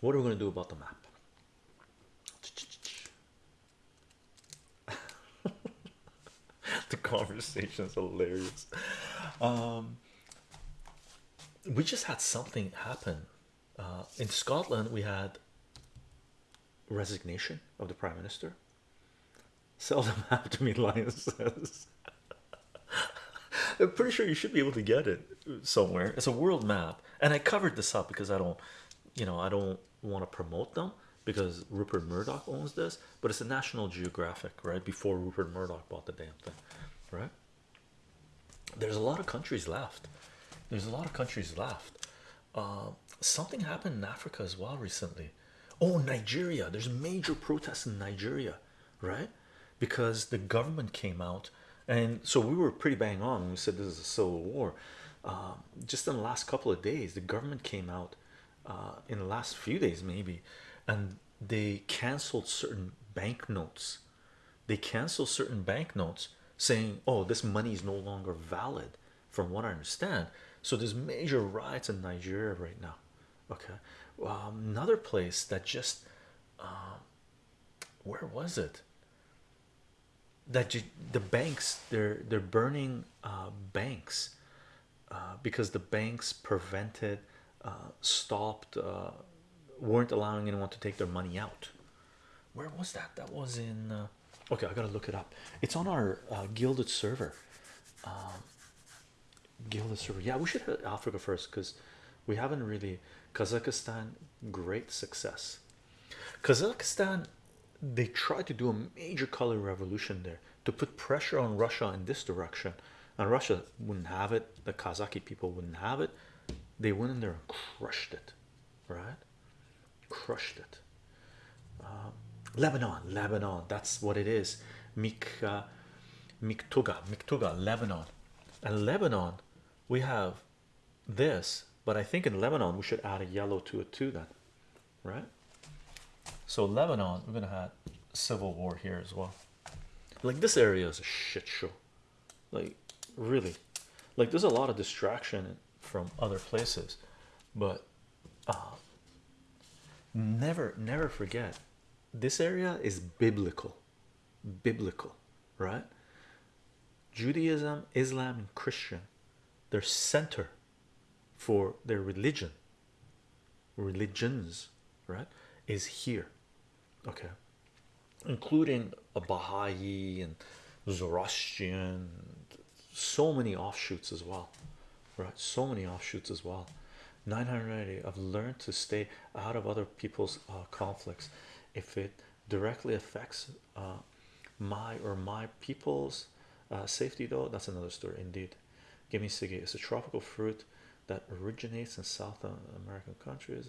what are we going to do about the map? the conversation is hilarious. Um, we just had something happen uh, in Scotland. We had resignation of the prime minister. Seldom have to me, Lion says. I'm pretty sure you should be able to get it somewhere. It's a world map, and I covered this up because I don't, you know, I don't want to promote them because Rupert Murdoch owns this, but it's a National Geographic, right? Before Rupert Murdoch bought the damn thing, right? There's a lot of countries left. There's a lot of countries left. Uh, something happened in Africa as well recently. Oh, Nigeria. There's major protests in Nigeria, right? Because the government came out, and so we were pretty bang on we said this is a civil war. Um, just in the last couple of days, the government came out uh, in the last few days, maybe, and they canceled certain banknotes. They canceled certain banknotes saying, Oh, this money is no longer valid, from what I understand. So there's major riots in Nigeria right now. Okay, um, another place that just um, where was it? That you, the banks they're they're burning uh, banks uh, because the banks prevented, uh, stopped, uh, weren't allowing anyone to take their money out. Where was that? That was in. Uh, okay, I gotta look it up. It's on our uh, gilded server. Um, gilded server. Yeah, we should hit Africa first because we haven't really. Kazakhstan, great success. Kazakhstan, they tried to do a major color revolution there to put pressure on Russia in this direction, and Russia wouldn't have it. The Kazakh people wouldn't have it. They went in there and crushed it, right? Crushed it. Um, Lebanon, Lebanon, that's what it is. Mik, uh, Miktuga, Miktuga, Lebanon, and Lebanon. We have this, but I think in Lebanon we should add a yellow to it too. Then, right? So Lebanon, we're gonna have civil war here as well. Like this area is a shit show. Like really, like there's a lot of distraction from other places, but uh, never, never forget this area is biblical, biblical, right? Judaism, Islam, and Christian, their center for their religion, religions, right, is here, okay, including a Baha'i and Zoroastrian, so many offshoots as well, right? So many offshoots as well. 980 I've learned to stay out of other people's uh, conflicts. If it directly affects uh, my or my people's uh, safety though that's another story indeed. Sige it's a tropical fruit that originates in South American countries.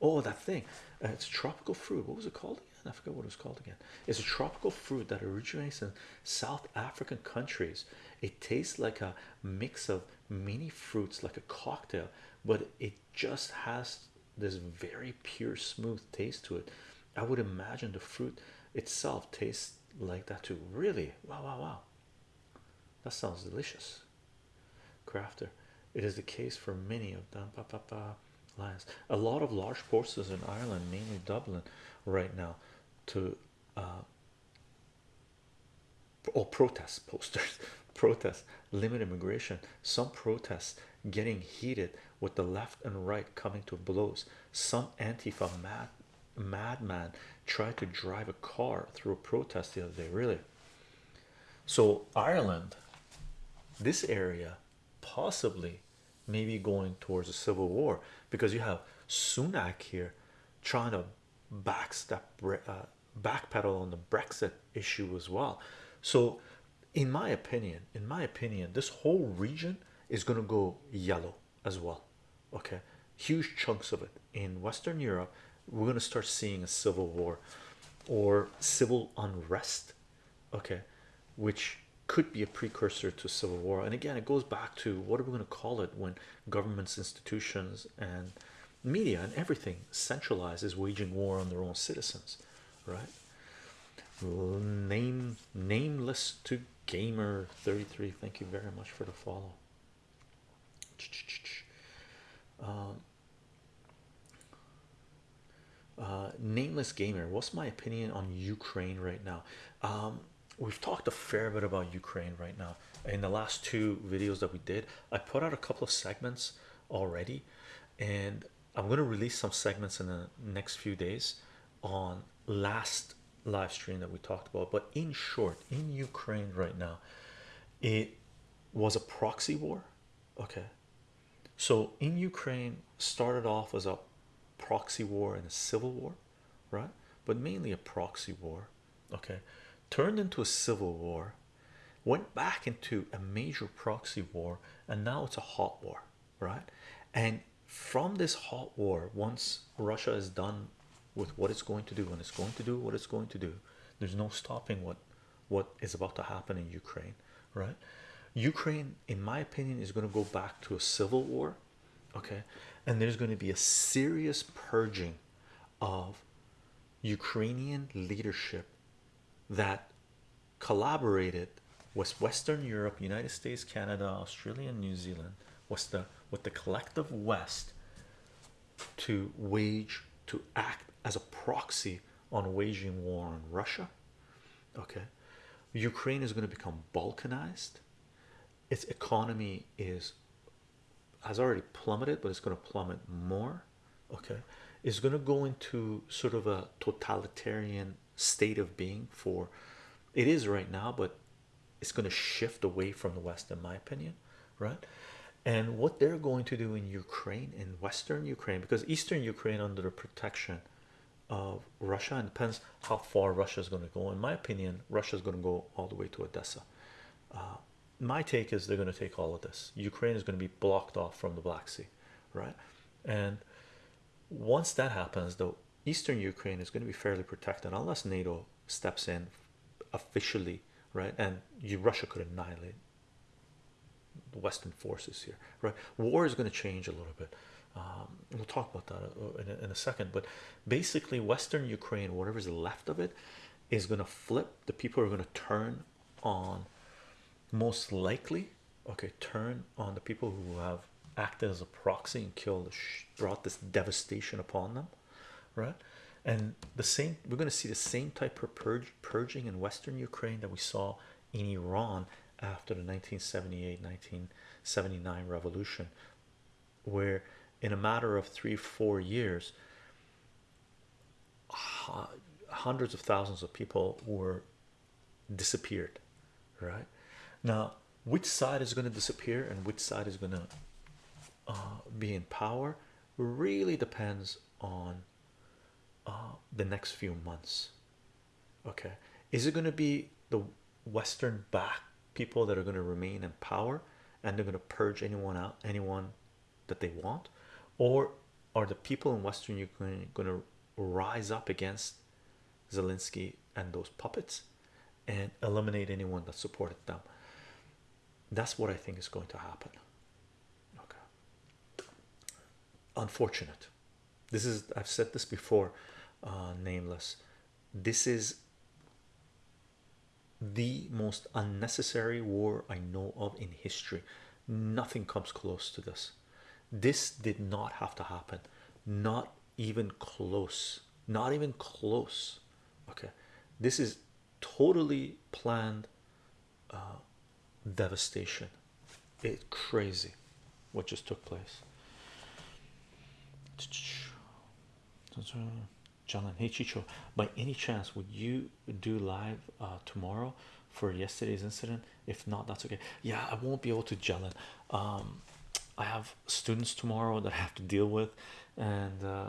Oh that thing. Uh, it's tropical fruit. What was it called I forgot what it was called again. It's a tropical fruit that originates in South African countries. It tastes like a mix of many fruits like a cocktail but it just has this very pure smooth taste to it. I would imagine the fruit itself tastes like that too. Really? Wow wow wow. That sounds delicious. Crafter it is the case for many of them. Pa, pa, pa, a lot of large forces in Ireland mainly Dublin right now to uh, or protest posters protests limit immigration some protests getting heated with the left and right coming to blows. Some antifa mad madman tried to drive a car through a protest the other day really. So ireland this area possibly maybe going towards a civil war because you have sunak here trying to backstep uh, backpedal on the brexit issue as well. So in my opinion in my opinion this whole region is going to go yellow as well okay? Huge chunks of it. In western europe we're going to start seeing a civil war or civil unrest okay? Which could be a precursor to civil war. And again it goes back to what are we going to call it when governments institutions and media and everything centralizes waging war on their own citizens right? Name nameless to gamer 33 thank you very much for the follow. Um, uh, nameless gamer what's my opinion on ukraine right now? Um, we've talked a fair bit about ukraine right now. In the last two videos that we did i put out a couple of segments already and i'm going to release some segments in the next few days on last live stream that we talked about but in short in ukraine right now it was a proxy war okay? So in ukraine started off as a proxy war and a civil war right? But mainly a proxy war okay? Turned into a civil war went back into a major proxy war and now it's a hot war right? And from this hot war once russia is done with what it's going to do and it's going to do what it's going to do there's no stopping what what is about to happen in ukraine right? Ukraine in my opinion is going to go back to a civil war okay? And there's going to be a serious purging of Ukrainian leadership that collaborated with Western Europe, United States, Canada, Australia, and New Zealand was the with the collective West to wage to act as a proxy on waging war on Russia. Okay, Ukraine is going to become balkanized. Its economy is has already plummeted, but it's going to plummet more. Okay, it's going to go into sort of a totalitarian state of being for it is right now, but it's going to shift away from the West, in my opinion, right? And what they're going to do in Ukraine, in Western Ukraine, because Eastern Ukraine under the protection of Russia, and depends how far Russia is going to go. In my opinion, Russia is going to go all the way to Odessa. Uh, my take is they're going to take all of this. Ukraine is going to be blocked off from the Black Sea, right? And once that happens, the Eastern Ukraine is going to be fairly protected unless NATO steps in officially, right? And you, Russia could annihilate Western forces here, right? War is going to change a little bit. Um, we'll talk about that uh, in a, in a second, but basically, Western Ukraine, whatever's left of it, is going to flip. The people are going to turn on, most likely, okay, turn on the people who have acted as a proxy and killed, brought this devastation upon them, right? And the same, we're going to see the same type of purge, purging in Western Ukraine that we saw in Iran after the 1978 1979 revolution, where in a matter of three, four years, hundreds of thousands of people were disappeared. Right now, which side is going to disappear and which side is going to uh, be in power really depends on uh, the next few months. Okay, is it going to be the Western back people that are going to remain in power and they're going to purge anyone out, anyone that they want, or are the people in Western Ukraine going to rise up against Zelensky and those puppets and eliminate anyone that supported them? That's what I think is going to happen. Okay, unfortunate. This is I've said this before, uh, nameless. This is the most unnecessary war I know of in history. Nothing comes close to this. This did not have to happen, not even close, not even close. Okay, this is totally planned uh, devastation. It's crazy what just took place. John hey Chicho, by any chance would you do live uh, tomorrow for yesterday's incident? If not, that's okay. Yeah, I won't be able to in. Um, I have students tomorrow that I have to deal with, and uh,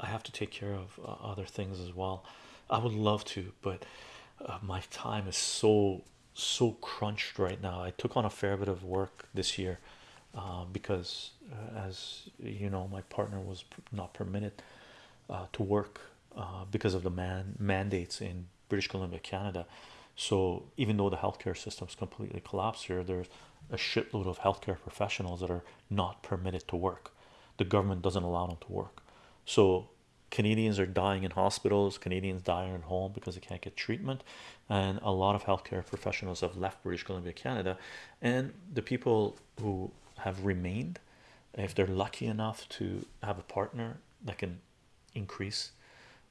I have to take care of uh, other things as well. I would love to, but uh, my time is so so crunched right now. I took on a fair bit of work this year uh, because, uh, as you know, my partner was not permitted uh, to work uh, because of the man mandates in British Columbia, Canada. So even though the healthcare system's completely collapsed here, there's a shitload of healthcare professionals that are not permitted to work. The government doesn't allow them to work. So Canadians are dying in hospitals, Canadians dying at home because they can't get treatment, and a lot of healthcare professionals have left British Columbia, Canada, and the people who have remained, if they're lucky enough to have a partner that can increase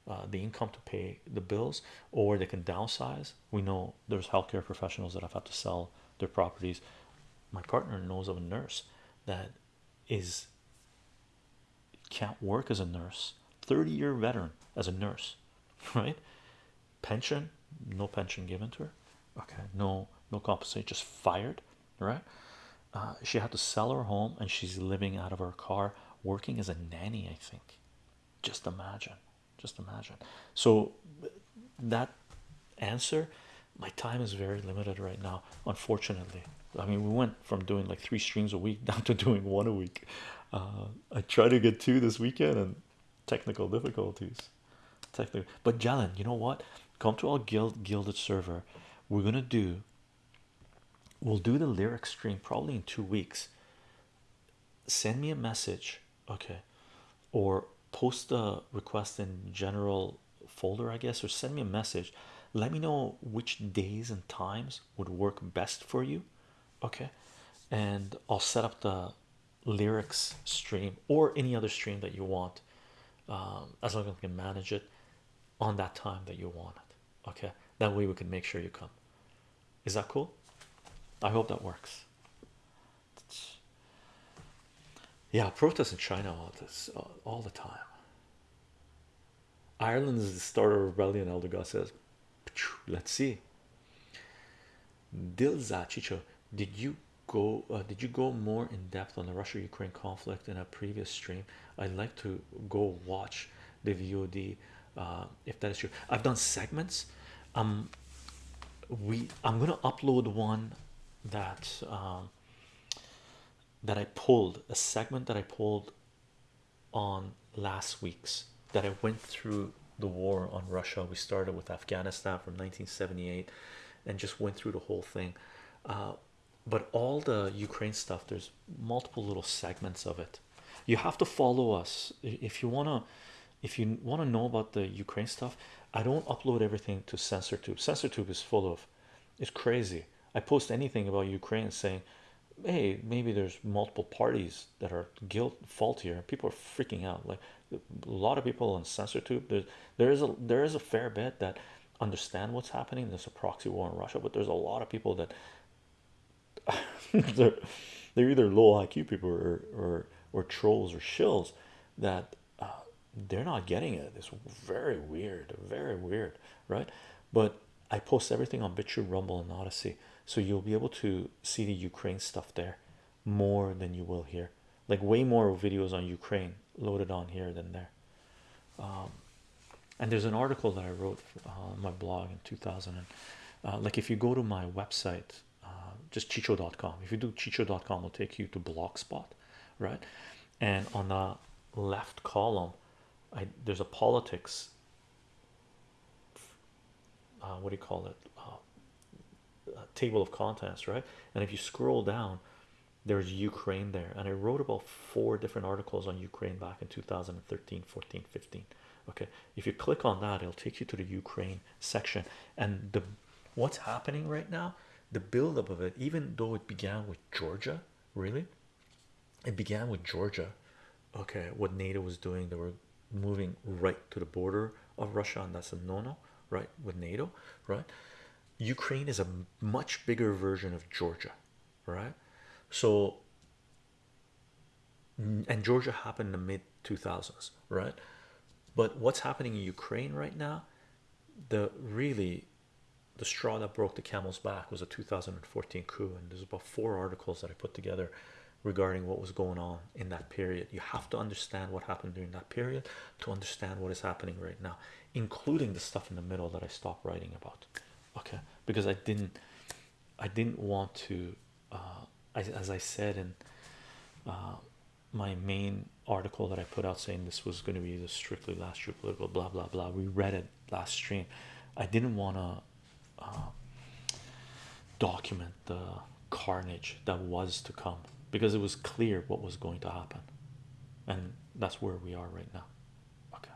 uh, the income to pay the bills, or they can downsize. We know there's healthcare professionals that have had to sell their properties. My partner knows of a nurse that is can't work as a nurse, 30 year veteran as a nurse, right? Pension, no pension given to her, okay, no, no compensation, just fired, right? Uh, she had to sell her home and she's living out of her car, working as a nanny, I think. Just imagine, just imagine. So, that answer, my time is very limited right now, unfortunately. I mean, we went from doing like three streams a week down to doing one a week. Uh, I try to get two this weekend and technical difficulties. But Jalen, you know what? Come to our guild gilded server. We're gonna do. We'll do the lyric stream probably in two weeks. Send me a message, okay, or post a request in general folder, I guess, or send me a message. Let me know which days and times would work best for you, okay, and I'll set up the lyrics stream or any other stream that you want um, as long as we can manage it on that time that you want it okay? That way we can make sure you come. Is that cool? I hope that works yeah protests in china all this all the time ireland is the start of rebellion elder god says let's see Dilza Chicho, did you go? Uh, did you go more in depth on the Russia-Ukraine conflict in a previous stream? I'd like to go watch the VOD uh, if that is true. I've done segments. Um, we I'm gonna upload one that um, that I pulled a segment that I pulled on last week's that I went through the war on Russia. We started with Afghanistan from 1978 and just went through the whole thing. Uh, but all the Ukraine stuff, there's multiple little segments of it. You have to follow us if you want to. If you want to know about the Ukraine stuff, I don't upload everything to CensorTube. CensorTube is full of, it's crazy. I post anything about Ukraine saying, hey, maybe there's multiple parties that are guilt fault here. People are freaking out. Like a lot of people on CensorTube, there's there is a there is a fair bit that understand what's happening. There's a proxy war in Russia, but there's a lot of people that they're, they're either low IQ people or or, or trolls or shills that uh, they're not getting it. It's very weird, very weird, right? But I post everything on BitChute, Rumble, and Odyssey, so you'll be able to see the Ukraine stuff there more than you will here. Like way more videos on Ukraine loaded on here than there. Um, and there's an article that I wrote on my blog in 2000. And, uh, like if you go to my website, uh, just chicho.com, if you do chicho.com, it'll take you to Blogspot, right? And on the left column, I there's a politics. Uh, what do you call it? Table of contents, right? And if you scroll down, there's Ukraine there, and I wrote about four different articles on Ukraine back in 2013, 14, 15 okay if you click on that it'll take you to the Ukraine section. And the what's happening right now the buildup of it even though it began with Georgia really it began with Georgia okay what NATO was doing they were moving right to the border of Russia and that's a no-no right with NATO right Ukraine is a much bigger version of Georgia right? So and Georgia happened in the mid 2000s right? But what's happening in Ukraine right now the really the straw that broke the camel's back was a 2014 coup and there's about four articles that I put together regarding what was going on in that period. You have to understand what happened during that period to understand what is happening right now including the stuff in the middle that I stopped writing about okay because I didn't I didn't want to uh, as I said in uh, my main article that I put out saying this was going to be the strictly last year political blah blah blah. We read it last stream. I didn't want to uh, document the carnage that was to come because it was clear what was going to happen, and that's where we are right now. Okay,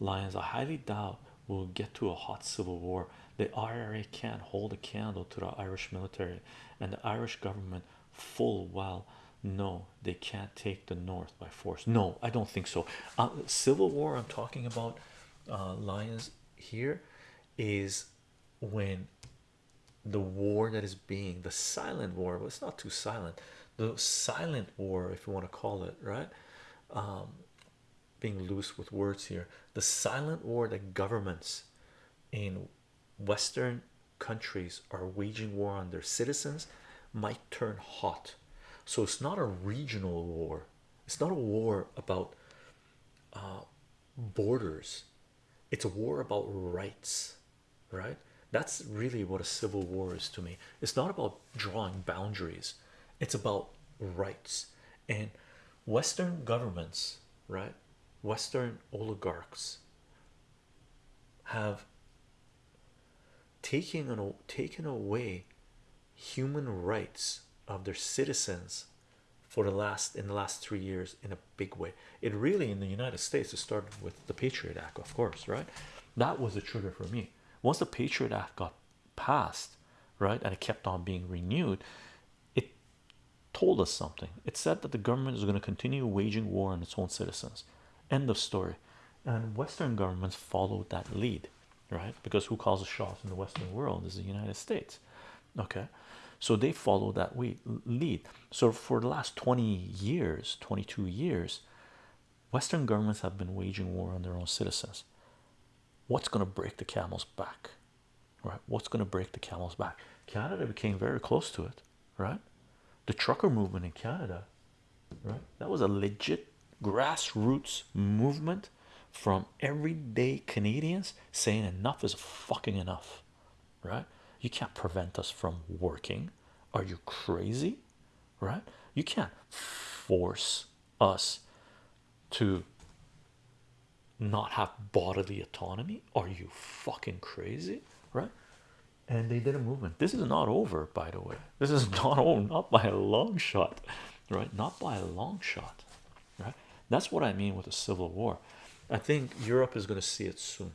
Lions. I highly doubt we'll get to a hot civil war. The IRA can't hold a candle to the Irish military and the Irish government full well no they can't take the north by force no i don't think so uh, civil war i'm talking about uh, lions here is when the war that is being the silent war well it's not too silent the silent war if you want to call it right um, being loose with words here. The silent war that governments in western countries are waging war on their citizens might turn hot. So it's not a regional war. It's not a war about uh, borders. It's a war about rights right? That's really what a civil war is to me. It's not about drawing boundaries. It's about rights. And western governments right western oligarchs have taken taken away human rights of their citizens for the last in the last three years in a big way. It really in the united states it started with the patriot act of course right? That was the trigger for me. Once the patriot act got passed right and it kept on being renewed it told us something. It said that the government is going to continue waging war on its own citizens end of story. And western governments followed that lead right? Because who calls the shots in the western world is the united states okay? So they follow that lead. So for the last 20 years 22 years western governments have been waging war on their own citizens. What's going to break the camel's back right? What's going to break the camel's back? Canada became very close to it right? The trucker movement in canada right? That was a legit grassroots movement from everyday canadians saying enough is fucking enough right? You can't prevent us from working. Are you crazy? Right? You can't force us to not have bodily autonomy. Are you fucking crazy? Right? And they did a movement. This is not over by the way. This is not over. Not by a long shot. Right? Not by a long shot that's what i mean with a civil war. I think europe is going to see it soon.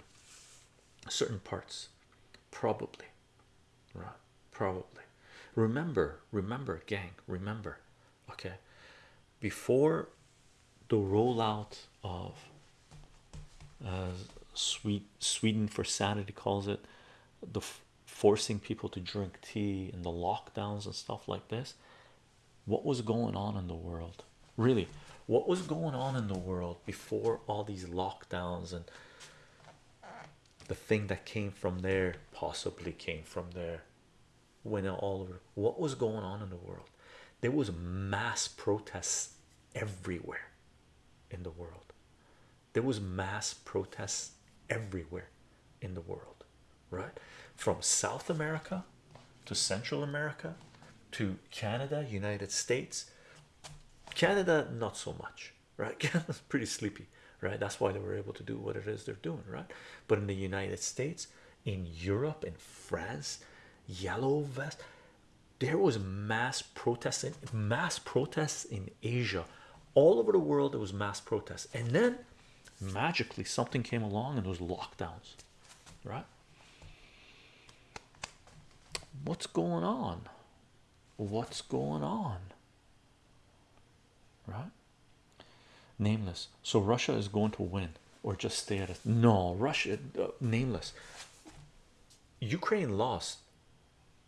Certain parts. Probably. Right. Probably. Remember remember gang remember okay? Before the rollout of uh, sweet sweden for sanity calls it the forcing people to drink tea and the lockdowns and stuff like this what was going on in the world? Really what was going on in the world before all these lockdowns and the thing that came from there possibly came from there when all over? What was going on in the world? There was mass protests everywhere in the world. There was mass protests everywhere in the world right? From south america to central america to canada united states canada not so much right? Canada's pretty sleepy right? That's why they were able to do what it is they're doing right? But in the united states in europe in france yellow vest there was mass protesting mass protests in asia. All over the world there was mass protests. And then magically something came along and those lockdowns right? What's going on? What's going on right? Nameless. So russia is going to win or just stay at it no russia uh, nameless. Ukraine lost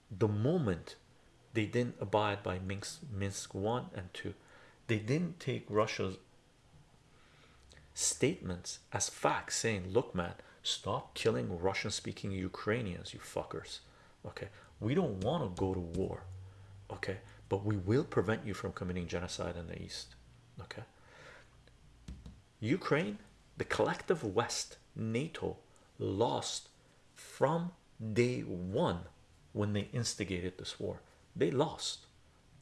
the moment they didn't abide by minsk minsk 1 and 2 they didn't take russia's statements as facts saying look man stop killing russian speaking ukrainians you fuckers. Okay? We don't want to go to war. Okay but we will prevent you from committing genocide in the east okay? Ukraine the collective west nato lost from day one when they instigated this war. They lost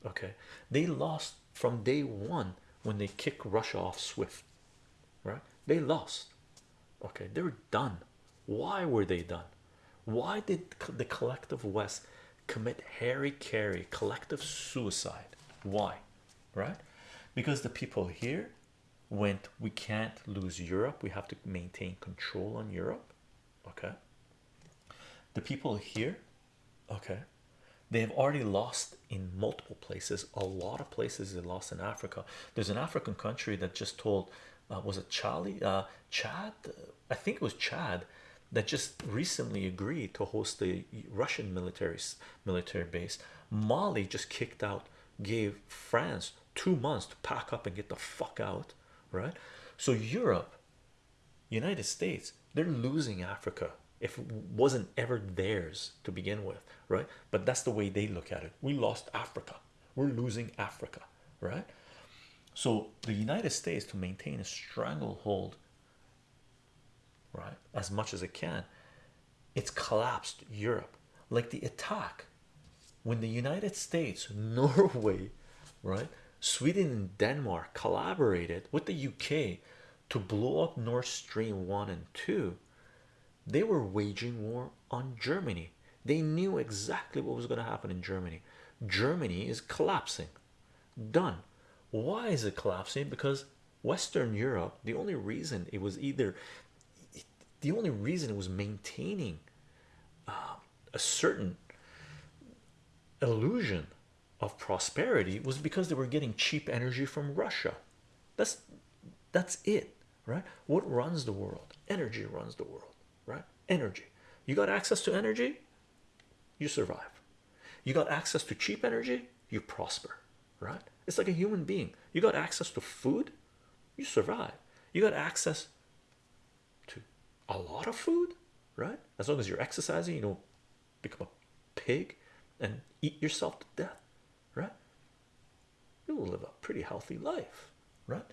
okay? They lost from day one when they kick russia off swift right? They lost okay? They're done. Why were they done? Why did the collective west commit hari-kari collective suicide. Why? Right? Because the people here went we can't lose europe. We have to maintain control on europe. Okay? The people here okay they have already lost in multiple places. A lot of places they lost in africa. There's an african country that just told uh, was it charlie? Uh, chad? I think it was chad that just recently agreed to host the russian military military base. Mali just kicked out gave france two months to pack up and get the fuck out right? So europe united states they're losing africa if it wasn't ever theirs to begin with right? But that's the way they look at it. We lost africa. We're losing africa right? So the united states to maintain a stranglehold right. As much as it can. It's collapsed europe. Like the attack when the united states norway right sweden and denmark collaborated with the uk to blow up Nord Stream 1 and 2 they were waging war on Germany. They knew exactly what was going to happen in Germany. Germany is collapsing. Done. Why is it collapsing? Because Western Europe the only reason it was either the only reason it was maintaining uh, a certain illusion of prosperity was because they were getting cheap energy from Russia. That's that's it right? What runs the world? Energy runs the world right? Energy. You got access to energy you survive. You got access to cheap energy you prosper right? It's like a human being. You got access to food you survive. You got access a lot of food right? As long as you're exercising you don't become a pig and eat yourself to death right? You will live a pretty healthy life right?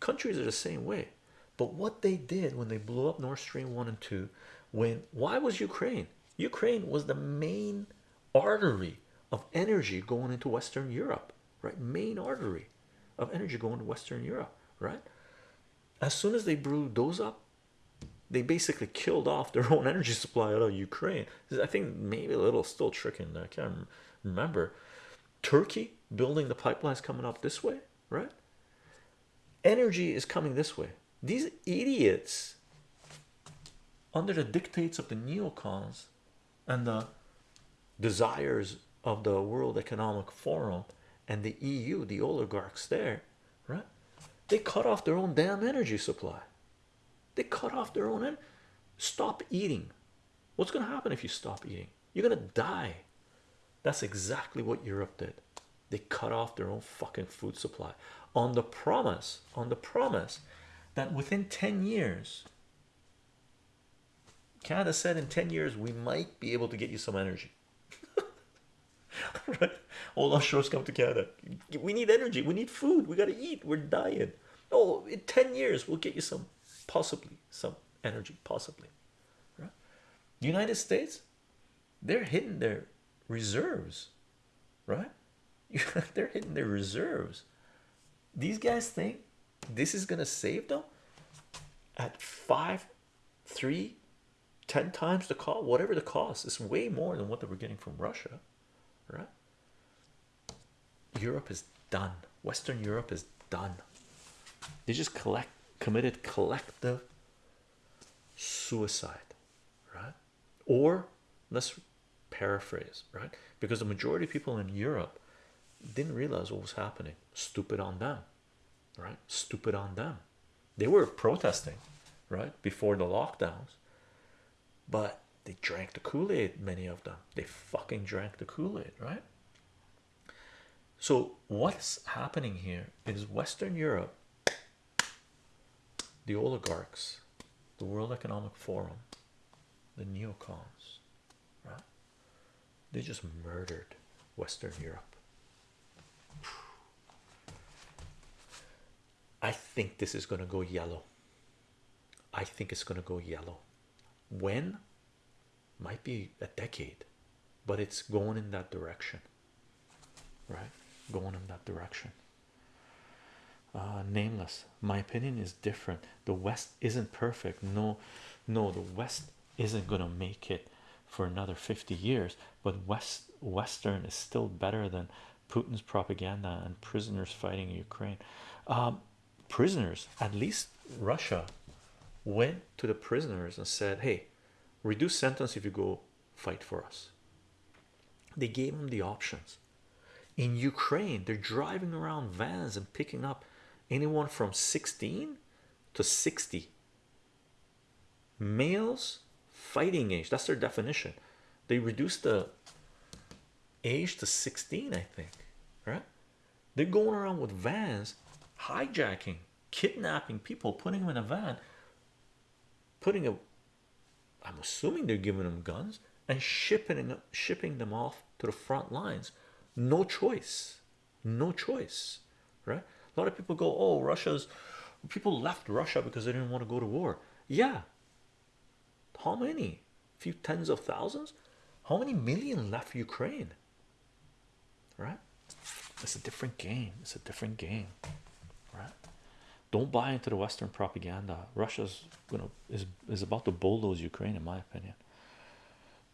Countries are the same way. But what they did when they blew up Nord Stream 1 and 2 when why was Ukraine? Ukraine was the main artery of energy going into Western Europe right? Main artery of energy going to Western Europe right? As soon as they blew those up they basically killed off their own energy supply out of Ukraine I think maybe a little still tricking I can't remember Turkey building the pipelines coming up this way right energy is coming this way these idiots under the dictates of the neocons and the desires of the World Economic Forum and the EU, the oligarchs there, right? They cut off their own damn energy supply. They cut off their own. end. Stop eating. What's going to happen if you stop eating? You're going to die. That's exactly what Europe did. They cut off their own fucking food supply on the promise, on the promise that within 10 years, Canada said in 10 years we might be able to get you some energy. right? All offshores come to Canada. We need energy, we need food, we got to eat, we're dying. Oh, in 10 years, we'll get you some, possibly, some energy, possibly. Right? The United States, they're hitting their reserves, right? they're hitting their reserves. These guys think this is gonna save them at five, three, ten times the cost, whatever the cost is way more than what they were getting from Russia, right? Europe is done. Western Europe is done. They just collect committed collective suicide, right? Or let's paraphrase, right? Because the majority of people in Europe didn't realize what was happening. Stupid on them, right? Stupid on them. They were protesting, right, before the lockdowns, but they drank the Kool-Aid. Many of them, they fucking drank the Kool-Aid, right? So what's happening here is Western Europe, the oligarchs, the World Economic Forum, the neocons, right? They just murdered Western Europe. I think this is going to go yellow. I think it's going to go yellow. When? Might be a decade, but it's going in that direction, right? Going in that direction. Uh, nameless. My opinion is different. The West isn't perfect. No, no, the West isn't to make it for another 50 years, but West Western is still better than Putin's propaganda and prisoners fighting Ukraine. Um, prisoners, at least Russia went to the prisoners and said, Hey, reduce sentence if you go fight for us. they gave them the options. In Ukraine, they're driving around vans and picking up anyone from 16 to 60 males fighting age. That's their definition. They reduced the age to 16, I think, right? They're going around with vans, hijacking, kidnapping people, putting them in a van, putting a I'm assuming they're giving them guns and shipping shipping them off to the front lines. No choice, no choice, right? A lot of people go, "Oh, Russia's." People left Russia because they didn't want to go to war. Yeah. How many? A few tens of thousands. How many million left Ukraine? Right? It's a different game. It's a different game, right? Don't buy into the Western propaganda. Russia's you know is is about to bulldoze Ukraine, in my opinion.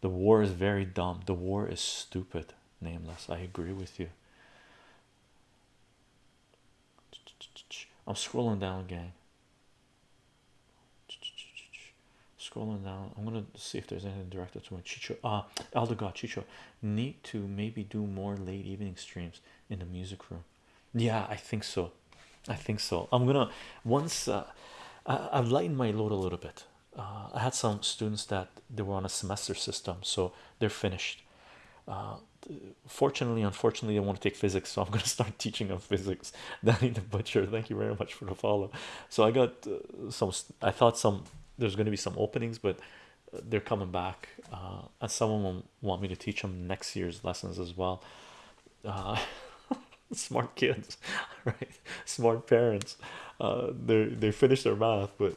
The war is very dumb. The war is stupid. Nameless. I agree with you. I'm scrolling down, gang. Scrolling down. I'm gonna see if there's anything directed to my Chicho. Ah, uh, Aldegard Chicho. Need to maybe do more late evening streams in the music room. Yeah, I think so. I think so. I'm gonna once uh, I, I've lightened my load a little bit. Uh, I had some students that they were on a semester system, so they're finished. Uh, fortunately, unfortunately, I want to take physics, so I'm gonna start teaching them physics. Danny the butcher, thank you very much for the follow. So I got uh, some. I thought some there's going to be some openings, but they're coming back, uh, and some of them want me to teach them next year's lessons as well. Uh, smart kids right smart parents uh they they finish their math but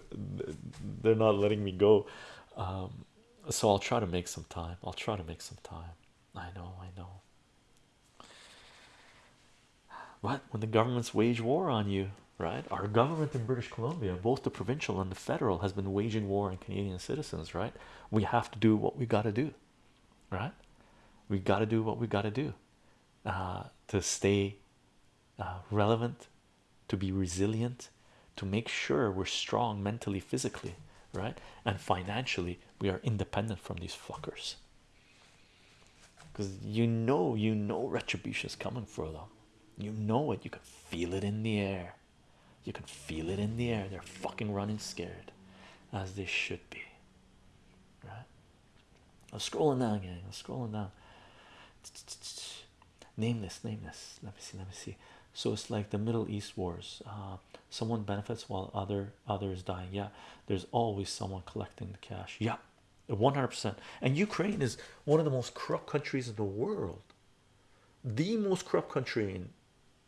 they're not letting me go um so i'll try to make some time i'll try to make some time i know i know what when the governments wage war on you right our government in british columbia both the provincial and the federal has been waging war on canadian citizens right we have to do what we got to do right we got to do what we got to do uh, to stay uh, relevant, to be resilient, to make sure we're strong mentally, physically, right? And financially, we are independent from these fuckers. Because you know, you know, retribution is coming for them. You know it, you can feel it in the air. You can feel it in the air. They're fucking running scared, as they should be, right? I'm scrolling down, gang. I'm scrolling down. Name this, name this. Let me see, let me see so it's like the middle east wars uh, someone benefits while other others dying yeah there's always someone collecting the cash yeah 100% and ukraine is one of the most corrupt countries in the world the most corrupt country in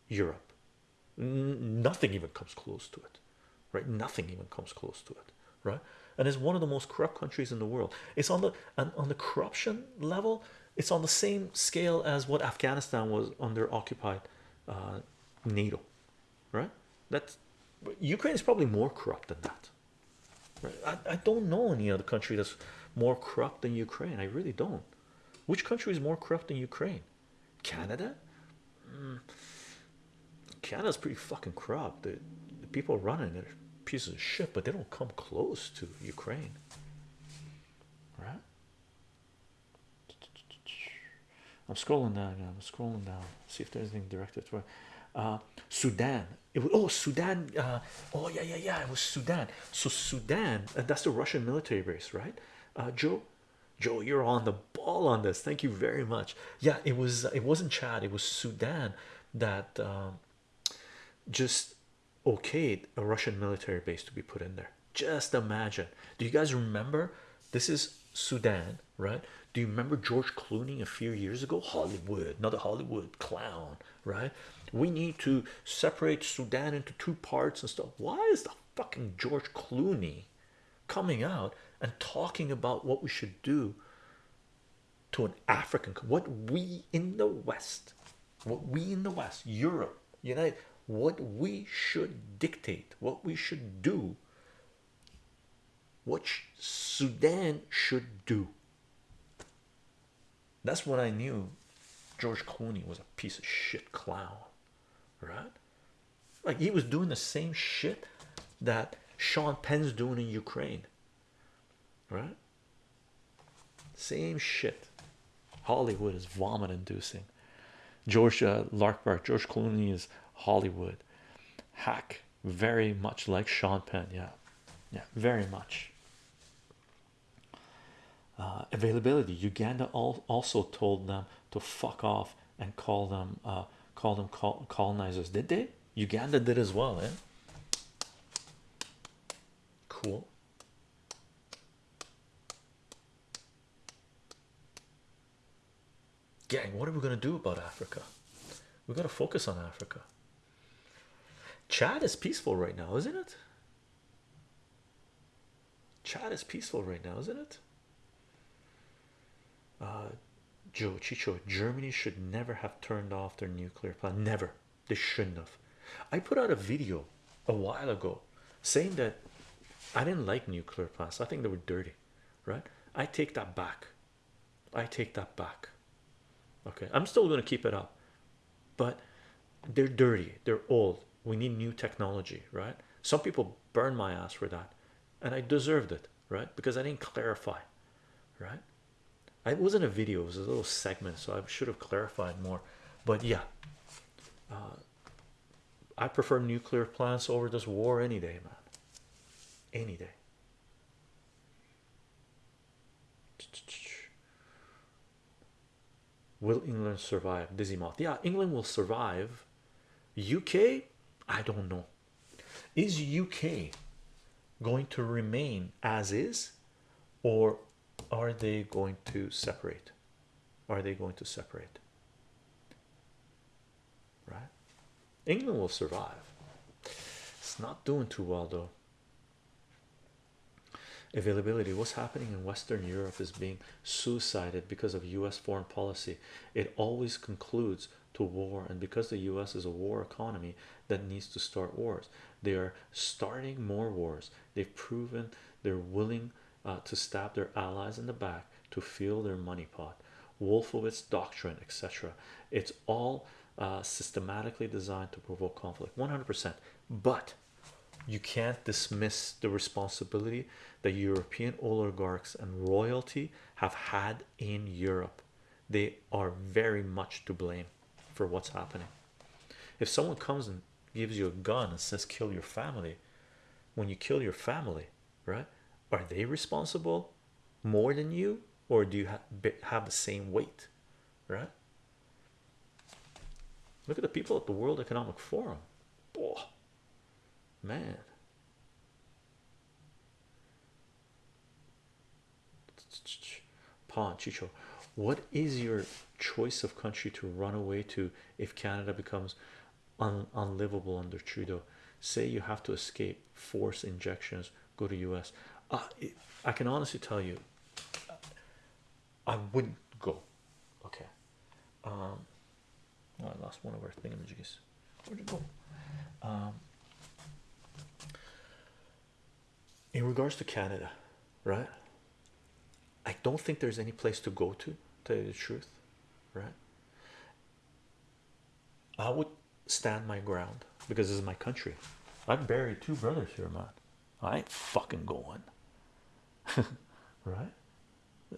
europe N nothing even comes close to it right nothing even comes close to it right and it's one of the most corrupt countries in the world it's on the and on the corruption level it's on the same scale as what afghanistan was under occupied uh, NATO, right? That's Ukraine is probably more corrupt than that. Right? I, I don't know any other country that's more corrupt than Ukraine. I really don't. Which country is more corrupt than Ukraine? Canada? Mm. Canada's pretty fucking corrupt. The, the people running it are pieces of shit, but they don't come close to Ukraine. Right? I'm scrolling down again. I'm scrolling down. See if there's anything directed to uh, Sudan. It was oh Sudan. Uh, oh yeah yeah yeah. It was Sudan. So Sudan. Uh, that's the Russian military base, right? Uh, Joe. Joe, you're on the ball on this. Thank you very much. Yeah, it was. It wasn't Chad. It was Sudan that um, just okayed a Russian military base to be put in there. Just imagine. Do you guys remember? This is Sudan, right? Do you remember George Clooney a few years ago? Hollywood, another Hollywood clown, right? We need to separate Sudan into two parts and stuff. Why is the fucking George Clooney coming out and talking about what we should do to an African, what we in the West, what we in the West, Europe, United, what we should dictate, what we should do, what Sudan should do. That's what I knew. George Clooney was a piece of shit clown, right? Like he was doing the same shit that Sean Penn's doing in Ukraine, right? Same shit. Hollywood is vomit inducing. George uh, Larkbar, George Clooney is Hollywood. Hack, very much like Sean Penn. Yeah, yeah, very much. Uh, availability. Uganda all, also told them to fuck off and call them uh, call them col colonizers. Did they? Uganda did as well, eh? Cool. Gang, what are we gonna do about Africa? We gotta focus on Africa. Chad is peaceful right now, isn't it? Chad is peaceful right now, isn't it? Uh, Joe Chicho, Germany should never have turned off their nuclear plant. Never, they shouldn't have. I put out a video a while ago saying that I didn't like nuclear plants, I think they were dirty, right? I take that back. I take that back. Okay, I'm still going to keep it up, but they're dirty, they're old. We need new technology, right? Some people burn my ass for that, and I deserved it, right? Because I didn't clarify, right? It wasn't a video, it was a little segment, so I should have clarified more. But yeah, uh, I prefer nuclear plants over this war any day, man. Any day. Will England survive? Dizzy mouth. Yeah, England will survive. UK, I don't know. Is UK going to remain as is, or are they going to separate? Are they going to separate? Right? England will survive. It's not doing too well though. Availability. What's happening in Western Europe is being suicided because of US foreign policy. It always concludes to war, and because the US is a war economy that needs to start wars, they are starting more wars. They've proven they're willing uh, to stab their allies in the back to fill their money pot. Wolfowitz doctrine, etc. It's all uh, systematically designed to provoke conflict 100%. But you can't dismiss the responsibility that European oligarchs and royalty have had in Europe. They are very much to blame for what's happening. If someone comes and gives you a gun and says, kill your family, when you kill your family, right? Are they responsible more than you, or do you ha have the same weight, right? Look at the people at the World Economic Forum. Oh, man. Pawn Chicho, what is your choice of country to run away to if Canada becomes un unlivable under Trudeau? Say you have to escape, force injections, go to US. Uh, I can honestly tell you, I wouldn't go. Okay. Um, oh, I lost one of our thingamajigs. Where'd it go? Um, in regards to Canada, right? I don't think there's any place to go to, tell you the truth, right? I would stand my ground because this is my country. I've buried two brothers here, man. I ain't fucking going, right?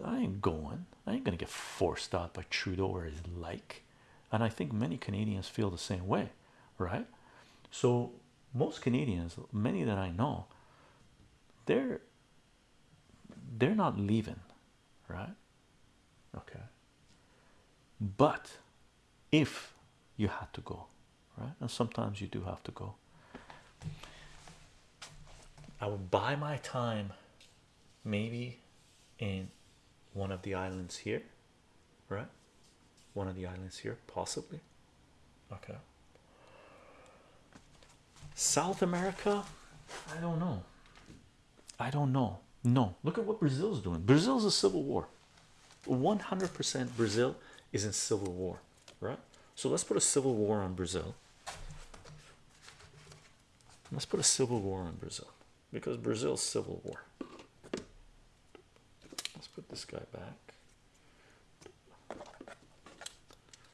I ain't going. I ain't gonna get forced out by Trudeau or his like. And I think many Canadians feel the same way, right? So most Canadians, many that I know, they're they're not leaving, right? Okay. But if you had to go, right? And sometimes you do have to go. I would buy my time maybe in one of the islands here, right? One of the islands here, possibly. Okay. South America, I don't know. I don't know. No, look at what Brazil's doing. Brazil's a civil war. 100% Brazil is in civil war, right? So let's put a civil war on Brazil. Let's put a civil war on Brazil because Brazil's civil war. Let's put this guy back.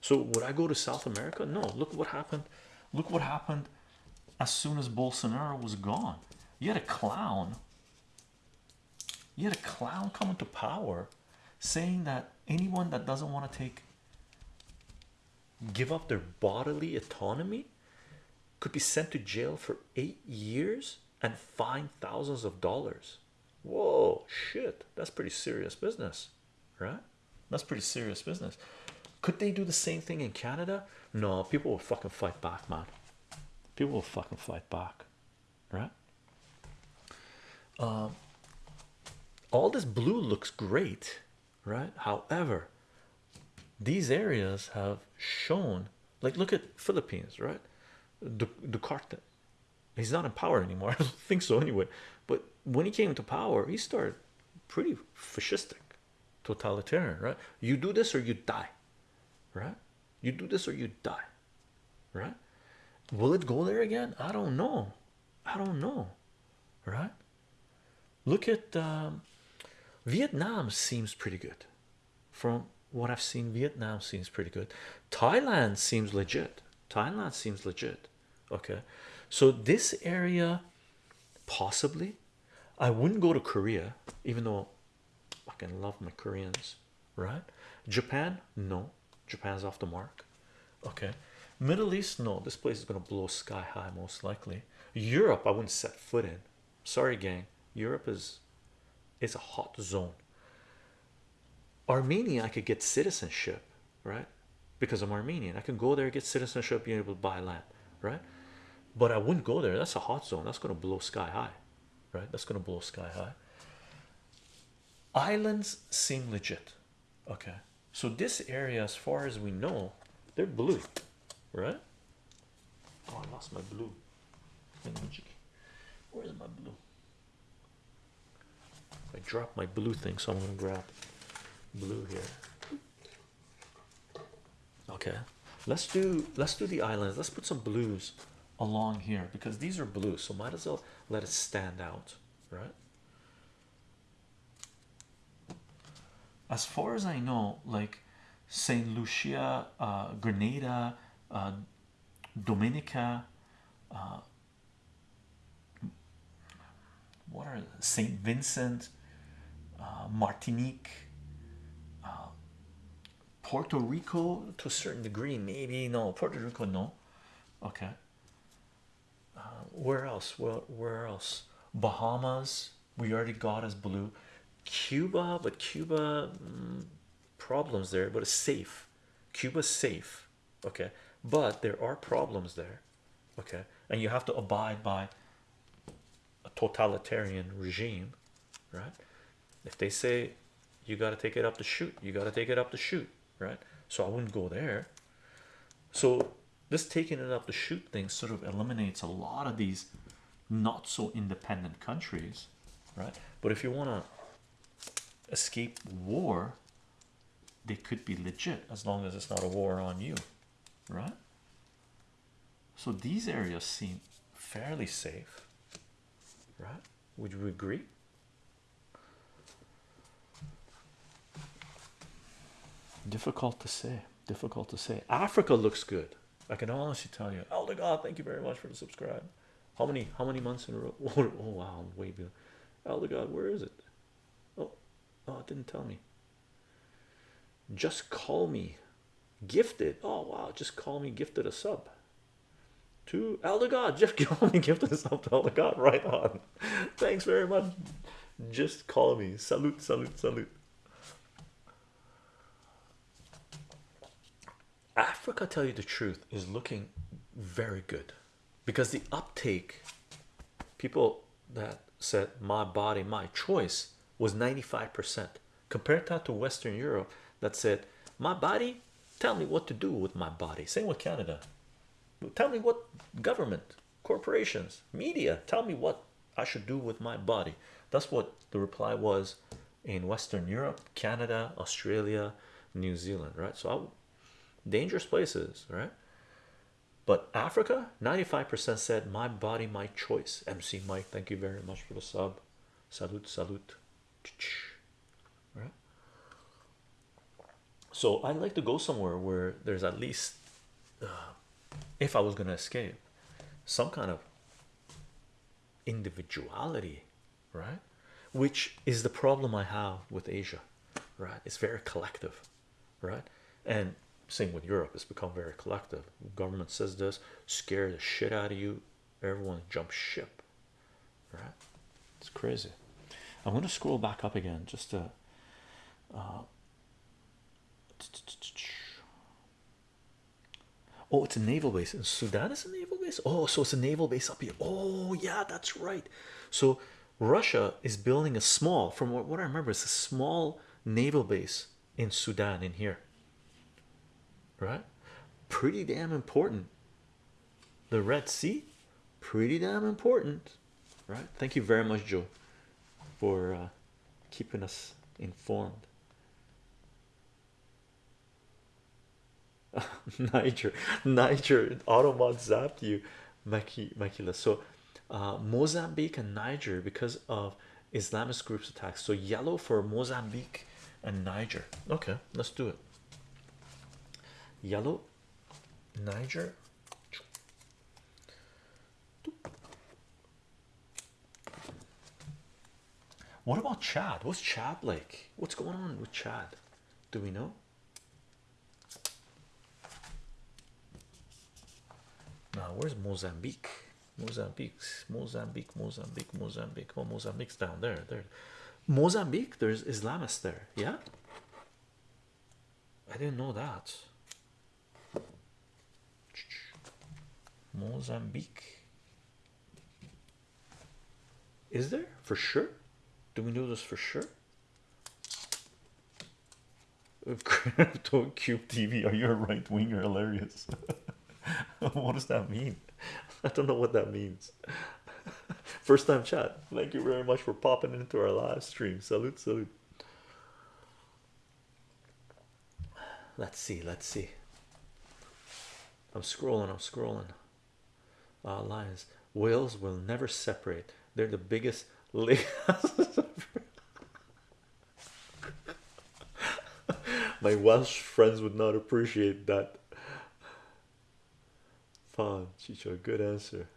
So would I go to South America? No. Look what happened. Look what happened as soon as Bolsonaro was gone. You had a clown. You had a clown come into power saying that anyone that doesn't want to take give up their bodily autonomy could be sent to jail for eight years and fined thousands of dollars. Whoa, shit, that's pretty serious business, right? That's pretty serious business. Could they do the same thing in Canada? No, people will fucking fight back, man. People will fucking fight back, right? Um, all this blue looks great, right? However, these areas have shown, like, look at Philippines, right? Duterte, he's not in power anymore. I don't think so anyway. But when he came to power, he started pretty fascistic, totalitarian, right? You do this or you die, right? You do this or you die, right? Will it go there again? I don't know. I don't know, right? Look at um, Vietnam, seems pretty good from what I've seen. Vietnam seems pretty good. Thailand seems legit. Thailand seems legit. Okay, so this area possibly I wouldn't go to Korea, even though I can love my Koreans, right? Japan, no, Japan's off the mark. Okay, Middle East, no, this place is gonna blow sky high, most likely. Europe, I wouldn't set foot in. Sorry, gang, Europe is it's a hot zone. Armenia, I could get citizenship, right? Because I'm Armenian, I can go there, get citizenship, be able to buy land, right? But I wouldn't go there. That's a hot zone. That's going to blow sky high, right? That's going to blow sky high. Islands seem legit, okay. So this area, as far as we know, they're blue, right? Oh, I lost my blue. Where's my blue? I dropped my blue thing, so I'm gonna grab blue here. Okay, let's do let's do the islands. Let's put some blues along here because these are blue, so might as well let it stand out, right? As far as I know, like Saint Lucia, uh, Grenada, uh, Dominica, uh, what are Saint Vincent, uh, Martinique, uh, Puerto Rico to a certain degree, maybe no, Puerto Rico, no, okay. Uh, where else? Well, where else? Bahamas, we already got as blue. Cuba, but Cuba mm, problems there, but it's safe. Cuba's safe, okay, but there are problems there, okay, and you have to abide by a totalitarian regime, right? If they say you got to take it up the shoot, you got to take it up the shoot, right? So I wouldn't go there. So this taking it up the shoot thing sort of eliminates a lot of these not so independent countries, right? But if you want to escape war, they could be legit as long as it's not a war on you, right? So these areas seem fairly safe, right? Would you agree? Difficult to say. Difficult to say. Africa looks good. I can honestly tell you. Oh, Elder God, thank you very much for the subscribe. How many how many months in a row? Oh, oh wow, I'm way behind. Elder oh, God, where is it? Oh, oh, it didn't tell me. Just call me gifted. Oh wow, just call me gifted a sub. To Elder God, just call me gifted a sub to Elder God. Right on. Thanks very much. Just call me. Salute, salute, salute. Africa, tell you the truth, is looking very good because the uptake, people that said my body, my choice was 95%. Compared that to Western Europe that said my body, tell me what to do with my body. Same with Canada. Tell me what government, corporations, media, tell me what I should do with my body. That's what the reply was in Western Europe, Canada, Australia, New Zealand, right? So I dangerous places, right? But Africa, 95% said my body, my choice. MC Mike, thank you very much for the sub. Salute, salute. Right? So I'd like to go somewhere where there's at least, uh, if I was going to escape, some kind of individuality, right? Which is the problem I have with Asia, right? It's very collective, right? And same with Europe, it's become very collective. Government says this, scare the shit out of you, everyone jumps ship, right? It's crazy. I'm to scroll back up again just to. Uh, oh, it's a naval base in Sudan. Is a naval base. Oh, so it's a naval base up here. Oh, yeah, that's right. So Russia is building a small, from what, what I remember, it's a small naval base in Sudan in here. Right? Pretty damn important. The Red Sea, pretty damn important. Right? Thank you very much, Joe, for uh, keeping us informed. Niger, Niger, Automod zapped you, Maki, Makila. So, uh, Mozambique and Niger because of Islamist groups attacks. So, yellow for Mozambique and Niger. Okay, let's do it. Yellow, Niger. What about Chad? What's Chad like? What's going on with Chad? Do we know? Now, where's Mozambique? Mozambique, Mozambique, Mozambique, Mozambique. Oh, Mozambique's down there. There, Mozambique. There's Islamists there. Yeah, I didn't know that. Mozambique. Is there for sure? Do we know this for sure? Crypto Cube TV, are you a right winger? Hilarious. what does that mean? I don't know what that means. First time chat. Thank you very much for popping into our live stream. Salute, salute. Let's see, let's see. I'm scrolling, I'm scrolling. Uh, lions, whales will never separate. They're the biggest. My Welsh friends would not appreciate that. Fun, Chicho, good answer.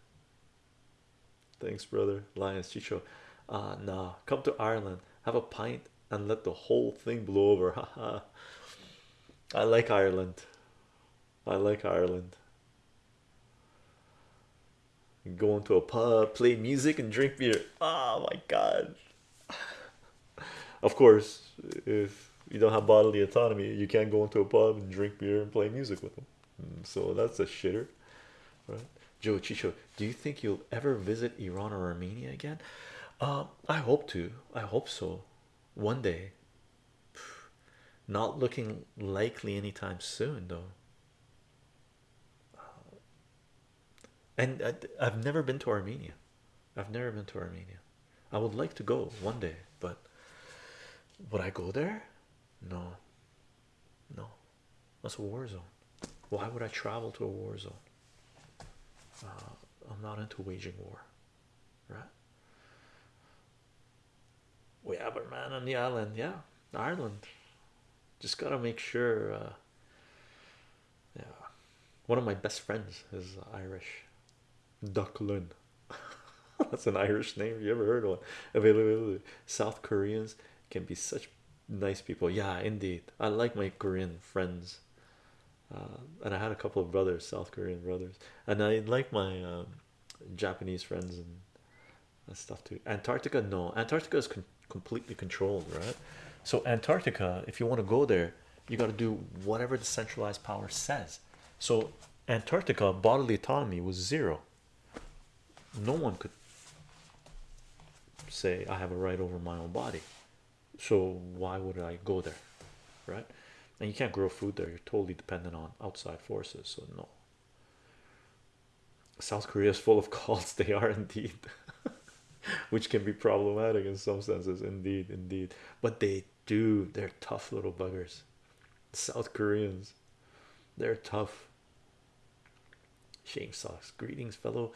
Thanks, brother. Lions, Chicho. Uh, nah, come to Ireland, have a pint, and let the whole thing blow over. Haha. I like Ireland. I like Ireland. Go into a pub, play music, and drink beer. Oh my god. Of course, if you don't have bodily autonomy, you can't go into a pub and drink beer and play music with them. Mm, So that's a shitter, right? Joe Chicho, do you think you'll ever visit Iran or Armenia again? Um, I hope to. I hope so. One day. Not looking likely anytime soon, though. And I, I've never been to Armenia. I've never been to Armenia. I would like to go one day, but would I go there? No, no, that's a war zone. Why would I travel to a war zone? Uh, I'm not into waging war, right? We have a man on the island, yeah, Ireland. Just gotta make sure. Uh, yeah, one of my best friends is Irish. Ducklin. That's an Irish name. You ever heard of one? Availability. South Koreans can be such nice people. Yeah, indeed. I like my Korean friends. Uh, and I had a couple of brothers, South Korean brothers, and I like my um, Japanese friends and, stuff too. Antarctica, no, Antarctica is con completely controlled, right? So, Antarctica, if you want to go there, you got to do whatever the centralized power says. So, Antarctica bodily autonomy was zero. No one could say I have a right over my own body. So why would I go there, right? And you can't grow food there. You're totally dependent on outside forces. So no. South Korea is full of cults. They are indeed, which can be problematic in some senses. Indeed, indeed. But they do. They're tough little buggers. South Koreans. They're tough. Shame socks. Greetings, fellow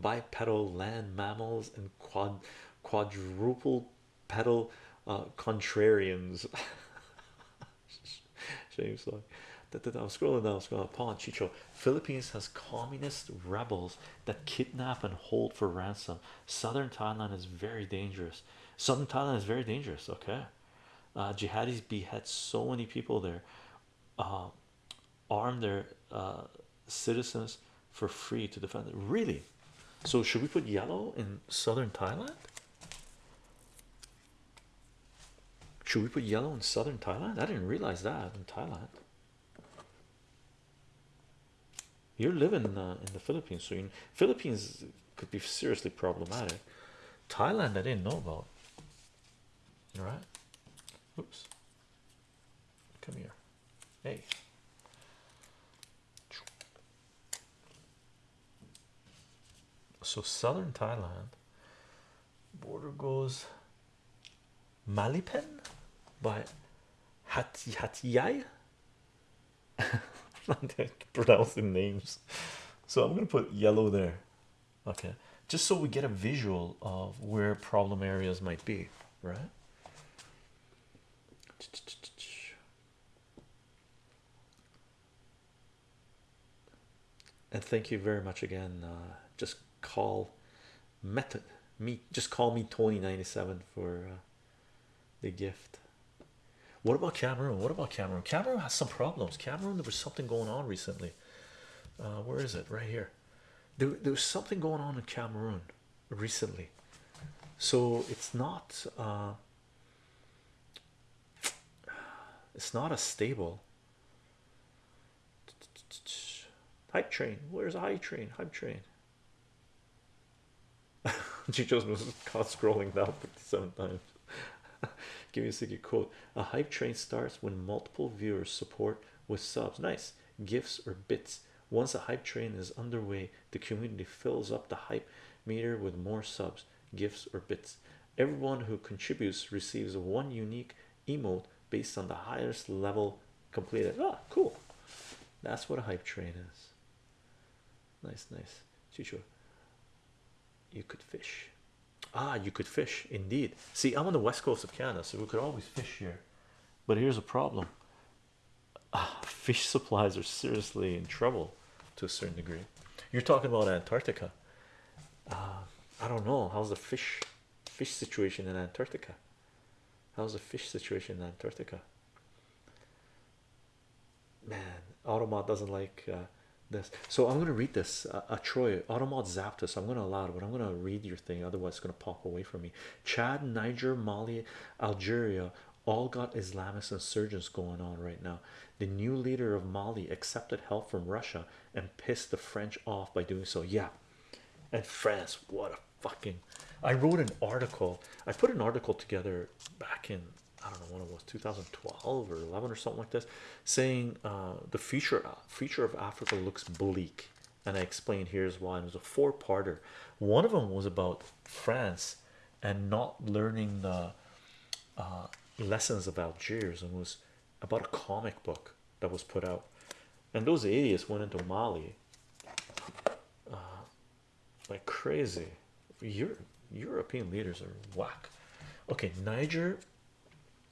bipedal land mammals and quad quadruple pedal uh, contrarians. Da, da. I'm scrolling down, scrolling upon Chicho. Philippines has communist rebels that kidnap and hold for ransom. Southern Thailand is very dangerous. Southern Thailand is very dangerous. Okay. uh, jihadis behead so many people there uh, arm their uh, citizens for free to defend it really so should we put yellow in southern thailand? Should we put yellow in southern thailand? I didn't realize that in thailand. You're living uh, in the philippines so in philippines could be seriously problematic. Thailand i didn't know about. All right. Oops. Come here. Hey so southern thailand border goes malipen by hati hatiyai? Pronouncing names. So i'm gonna put yellow there. Okay. Just so we get a visual of where problem areas might be right? And thank you very much again uh, just call method me just call me Tony 97 for uh, the gift. What about Cameroon? What about Cameroon? Cameroon has some problems. Cameroon there was something going on recently. Uh, where is it? Right here. There, there was something going on in Cameroon recently. So it's not uh, it's not a stable. Hype train. Where's a hype train? Hype train she just was caught scrolling down 57 times. Give me a second quote. A hype train starts when multiple viewers support with subs. Nice. Gifts or bits. Once a hype train is underway the community fills up the hype meter with more subs gifts or bits. Everyone who contributes receives one unique emote based on the highest level completed. Ah cool. That's what a hype train is. Nice nice. Chicho you could fish. Ah you could fish indeed. See I'm on the west coast of Canada so we could always fish here. But here's a problem. Ah, fish supplies are seriously in trouble to a certain degree. You're talking about Antarctica. Uh, I don't know. How's the fish fish situation in Antarctica? How's the fish situation in Antarctica? Man Automod doesn't like uh, this. So I'm gonna read this uh, uh Troy Automod zapped us I'm gonna allow it but I'm gonna read your thing otherwise it's gonna pop away from me. Chad Niger Mali Algeria all got Islamist insurgents going on right now. The new leader of Mali accepted help from Russia and pissed the French off by doing so. Yeah. And France what a fucking I wrote an article I put an article together back in I don't know when it was 2012 or 11 or something like this saying uh, the future future of Africa looks bleak. And I explained here's why. It was a four-parter. One of them was about France and not learning the uh, lessons of Algiers and was about a comic book that was put out. And those idiots went into Mali uh, like crazy. Europe, European leaders are whack. Okay Niger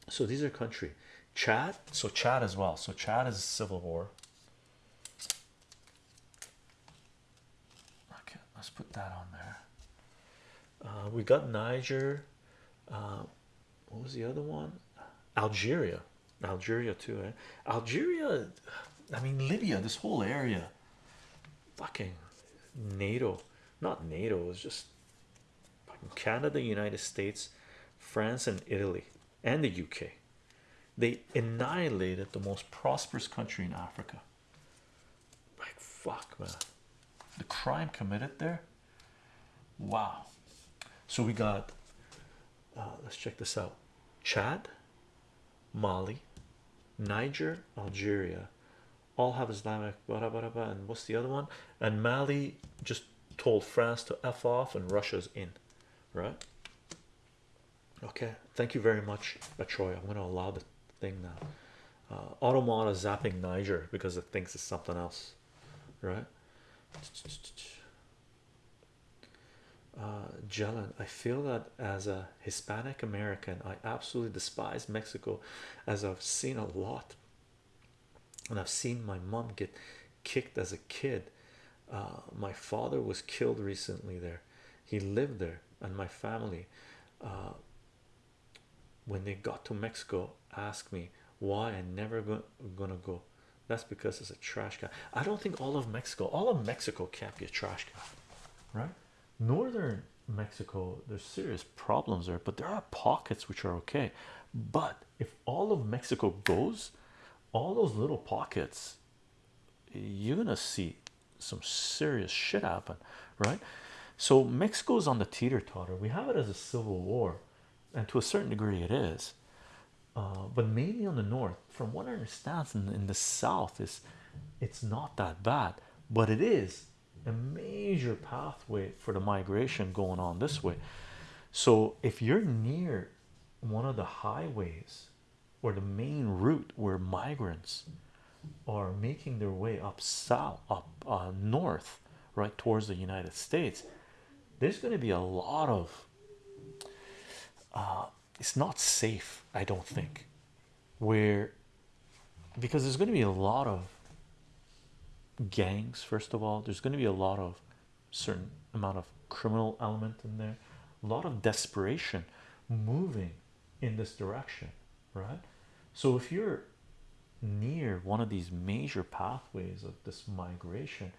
so these are country. Chad? So Chad as well. So Chad is civil war. Okay let's put that on there. Uh, we got Niger uh, what was the other one? Algeria. Algeria too eh? Algeria I mean Libya this whole area. Fucking NATO. Not NATO it's just Canada United States France and Italy and the UK they annihilated the most prosperous country in Africa. Like fuck man. The crime committed there? Wow. So we got uh, let's check this out. Chad Mali Niger Algeria. All have Islamic blah, blah, blah, and what's the other one? And Mali just told France to F off and Russia's in right okay thank you very much Troy. I'm going to allow the thing now. Uh, Automata zapping Niger because it thinks it's something else right? Uh Jelen, I feel that as a Hispanic American I absolutely despise Mexico as I've seen a lot. And I've seen my mom get kicked as a kid. Uh, my father was killed recently there. He lived there and my family uh, when they got to Mexico asked me why I never go, gonna go. That's because it's a trash can. I don't think all of Mexico, all of Mexico can't be a trash can, right? Northern Mexico, there's serious problems there, but there are pockets which are okay. But if all of Mexico goes, all those little pockets, you're gonna see some serious shit happen, right? So Mexico's on the teeter totter. We have it as a civil war, and to a certain degree, it is. Uh, but mainly on the north, from what I understand, in, in the south, is it's not that bad, but it is a major pathway for the migration going on this way. So if you're near one of the highways or the main route where migrants are making their way up south, up uh, north, right towards the United States, there's going to be a lot of. Uh, it's not safe, I don't think, where because there's going to be a lot of gangs. First of all, there's going to be a lot of certain amount of criminal element in there, a lot of desperation moving in this direction, right? So if you're near one of these major pathways of this migration,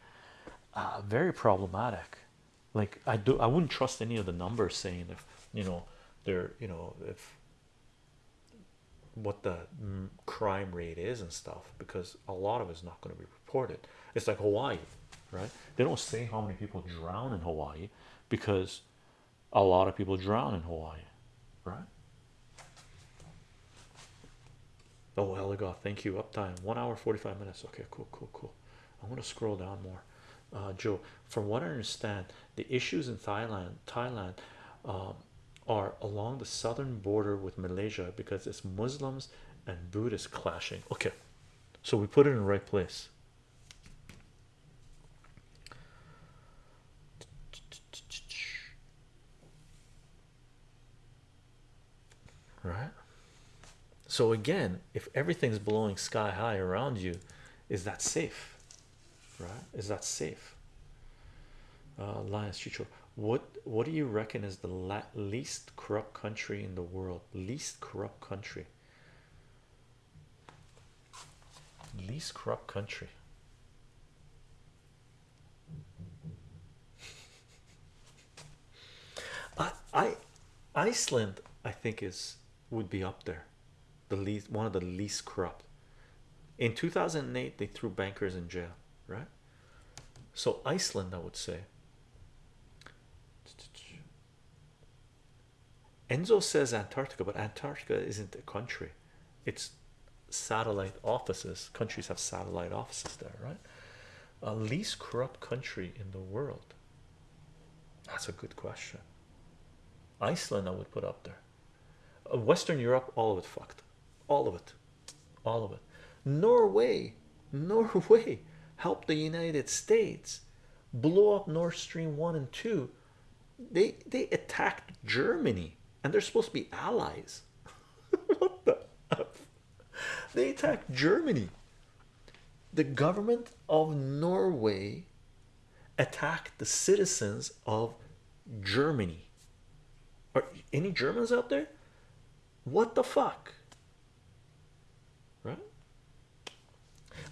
uh, very problematic. Like I do, I wouldn't trust any of the numbers saying if you know they're you know if what the crime rate is and stuff because a lot of it's not going to be reported. It's like Hawaii, right? They don't say how many people drown in Hawaii because a lot of people drown in Hawaii, right? Oh, Heligoth, thank you. Uptime one hour 45 minutes. Okay, cool, cool, cool. I'm gonna scroll down more. Uh, Joe, from what I understand, the issues in Thailand, Thailand, um, are along the southern border with Malaysia because it's Muslims and Buddhists clashing. Okay, so we put it in the right place. Right. So again, if everything's blowing sky high around you, is that safe? Right? Is that safe? Uh, Lions Chicho, what what do you reckon is the least corrupt country in the world? Least corrupt country. Least corrupt country. I, I Iceland, I think is would be up there, the least one of the least corrupt. In 2008, they threw bankers in jail, right? So Iceland, I would say. Enzo says Antarctica, but Antarctica isn't a country. It's satellite offices. Countries have satellite offices there, right? A least corrupt country in the world. That's a good question. Iceland, I would put up there. Uh, Western Europe, all of it fucked. All of it. All of it. Norway, Norway helped the United States blow up Nord Stream 1 and 2. They they attacked Germany and they're supposed to be allies. what the? They attacked Germany. The government of Norway attacked the citizens of Germany. Are any Germans out there? What the fuck? Right?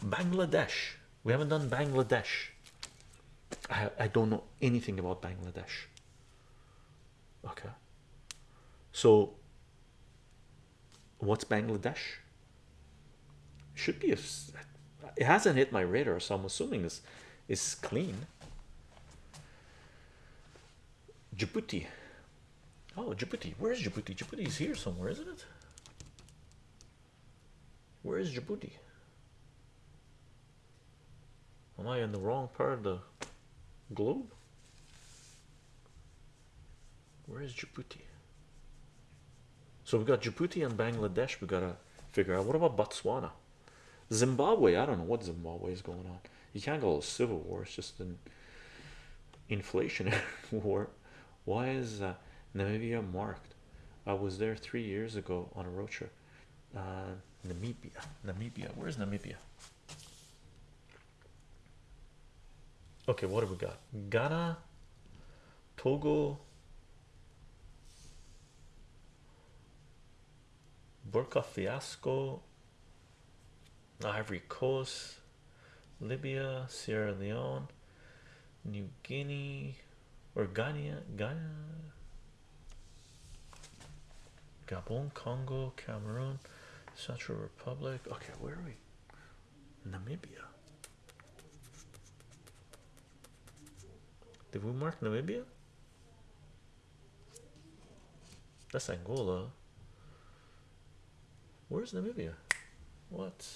Bangladesh. We haven't done Bangladesh. I, I don't know anything about Bangladesh. Okay. So, what's Bangladesh? Should be a. It hasn't hit my radar, so I'm assuming this is clean. Djibouti. Oh, Djibouti. Where's Djibouti? Djibouti is here somewhere, isn't it? Where is Djibouti? Am I in the wrong part of the globe? Where is Djibouti? So we've got Djibouti and Bangladesh. We've gotta figure out what about Botswana, Zimbabwe. I don't know what Zimbabwe is going on. You can't call it a civil war. It's just an inflationary war. Why is uh, Namibia marked? I was there three years ago on a road trip. Uh, Namibia, Namibia. Where's Namibia? Okay, what have we got? Ghana, Togo, Burka Fiasco, Ivory Coast, Libya, Sierra Leone, New Guinea, or Ghana, Ghana, Gabon, Congo, Cameroon, Central Republic. Okay, where are we? Namibia. Did we mark Namibia? That's Angola. Where's Namibia? What?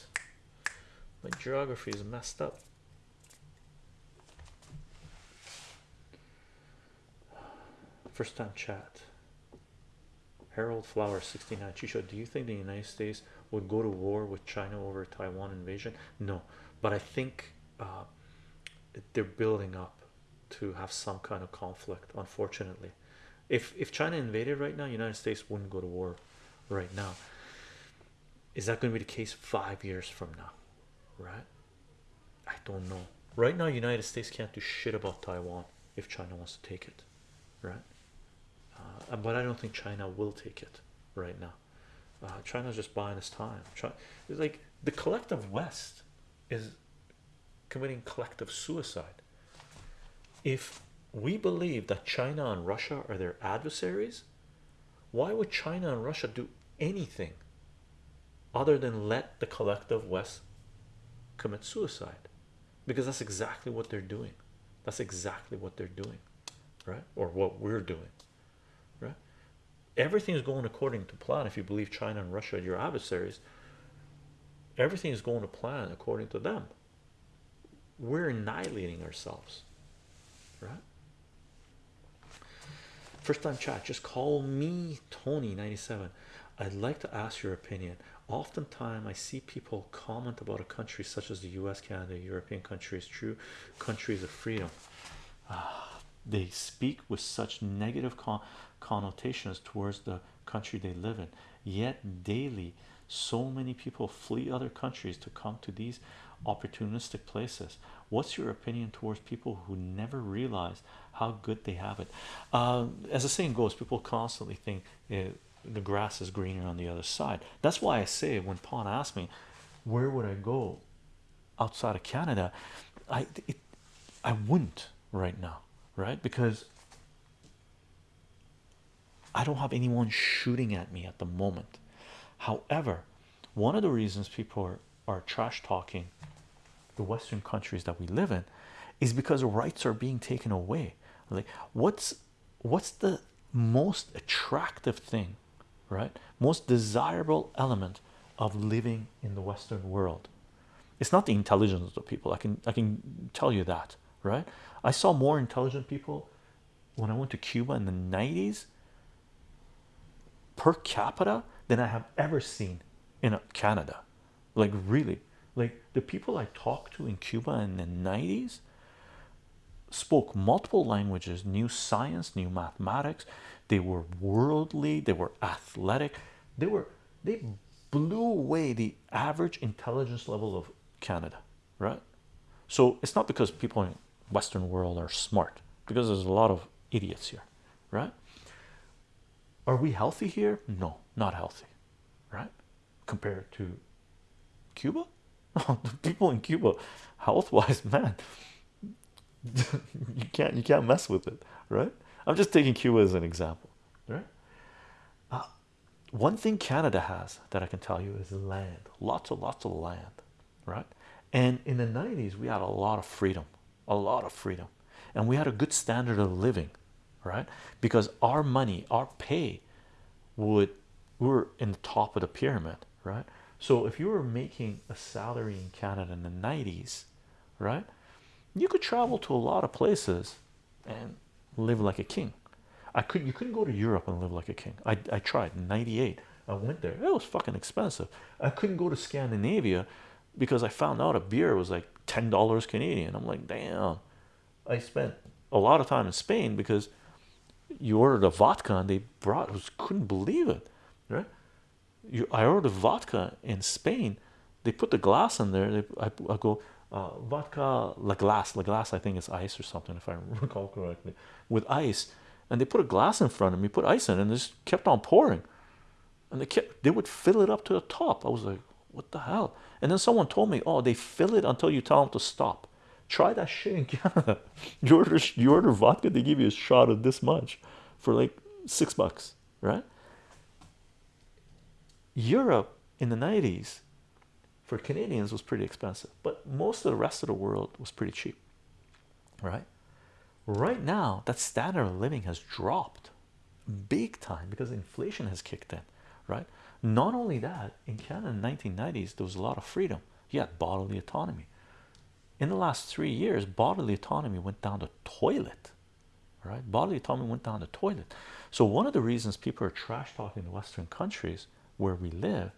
My geography is messed up. First time chat. Harold Flower 69 Chicho, do you think the United States would go to war with China over Taiwan invasion? No, but I think uh, they're building up to have some kind of conflict. Unfortunately, if if China invaded right now, United States wouldn't go to war right now. Is that going to be the case five years from now? Right? I don't know. Right now, United States can't do shit about Taiwan if China wants to take it, right? Uh, but I don't think China will take it right now. Uh, China's just buying its time. China, it's like the collective West is committing collective suicide. If we believe that China and Russia are their adversaries, why would China and Russia do anything other than let the collective West commit suicide? Because that's exactly what they're doing. That's exactly what they're doing, right? Or what we're doing, right? Everything is going according to plan. If you believe China and Russia are your adversaries, everything is going to plan according to them. We're annihilating ourselves, right? First time chat, just call me Tony97. I'd like to ask your opinion. Oftentimes, I see people comment about a country such as the US, Canada, European countries, true countries of freedom. Ah, they speak with such negative connotations towards the country they live in, yet, daily, so many people flee other countries to come to these opportunistic places. What's your opinion towards people who never realize how good they have it? Uh, as the saying goes, people constantly think uh, the grass is greener on the other side. That's why I say when Pawn asked me, where would I go outside of Canada? I it, I wouldn't right now, right? Because I don't have anyone shooting at me at the moment. However, one of the reasons people are, are trash talking the Western countries that we live in is because rights are being taken away. Like, what's what's the most attractive thing, right? Most desirable element of living in the Western world? It's not the intelligence of the people. I can I can tell you that, right? I saw more intelligent people when I went to Cuba in the 90s per capita than I have ever seen in Canada. Like really, like the people I talked to in Cuba in the 90s spoke multiple languages, knew science, knew mathematics. They were worldly, they were athletic, they were they blew away the average intelligence level of Canada, right? So it's not because people in Western world are smart, because there's a lot of idiots here, right? Are we healthy here? No, not healthy, right? Compared to Cuba, the people in Cuba, health-wise, man, you can't you can't mess with it, right? I'm just taking Cuba as an example, right? Uh, one thing Canada has that I can tell you is land, lots and lots of land, right? And in the 90s, we had a lot of freedom, a lot of freedom, and we had a good standard of living, right? Because our money, our pay, would we were in the top of the pyramid, right? So if you were making a salary in Canada in the 90s, right, you could travel to a lot of places and live like a king. I could you couldn't go to Europe and live like a king. I I tried in 98. I went there. It was fucking expensive. I couldn't go to Scandinavia because I found out a beer was like ten dollars Canadian. I'm like, damn. I spent a lot of time in Spain because you ordered a vodka and they brought I was couldn't believe it, right? You I ordered a vodka in Spain. They put the glass in there. They, I, I go uh, vodka la glace la glace I think it's ice or something if I recall correctly with ice and they put a glass in front of me put ice in it, and just kept on pouring and they kept they would fill it up to the top. I was like, what the hell? And then someone told me, oh, they fill it until you tell them to stop. Try that shit in Canada. You order you order vodka, they give you a shot of this much for like six bucks, right? Europe in the 90s for Canadians was pretty expensive, but most of the rest of the world was pretty cheap, right? Right now, that standard of living has dropped big time because inflation has kicked in, right? Not only that, in Canada in the 1990s, there was a lot of freedom. You had bodily autonomy. In the last three years, bodily autonomy went down the toilet, right? Bodily autonomy went down the toilet. So one of the reasons people are trash talking the Western countries where we live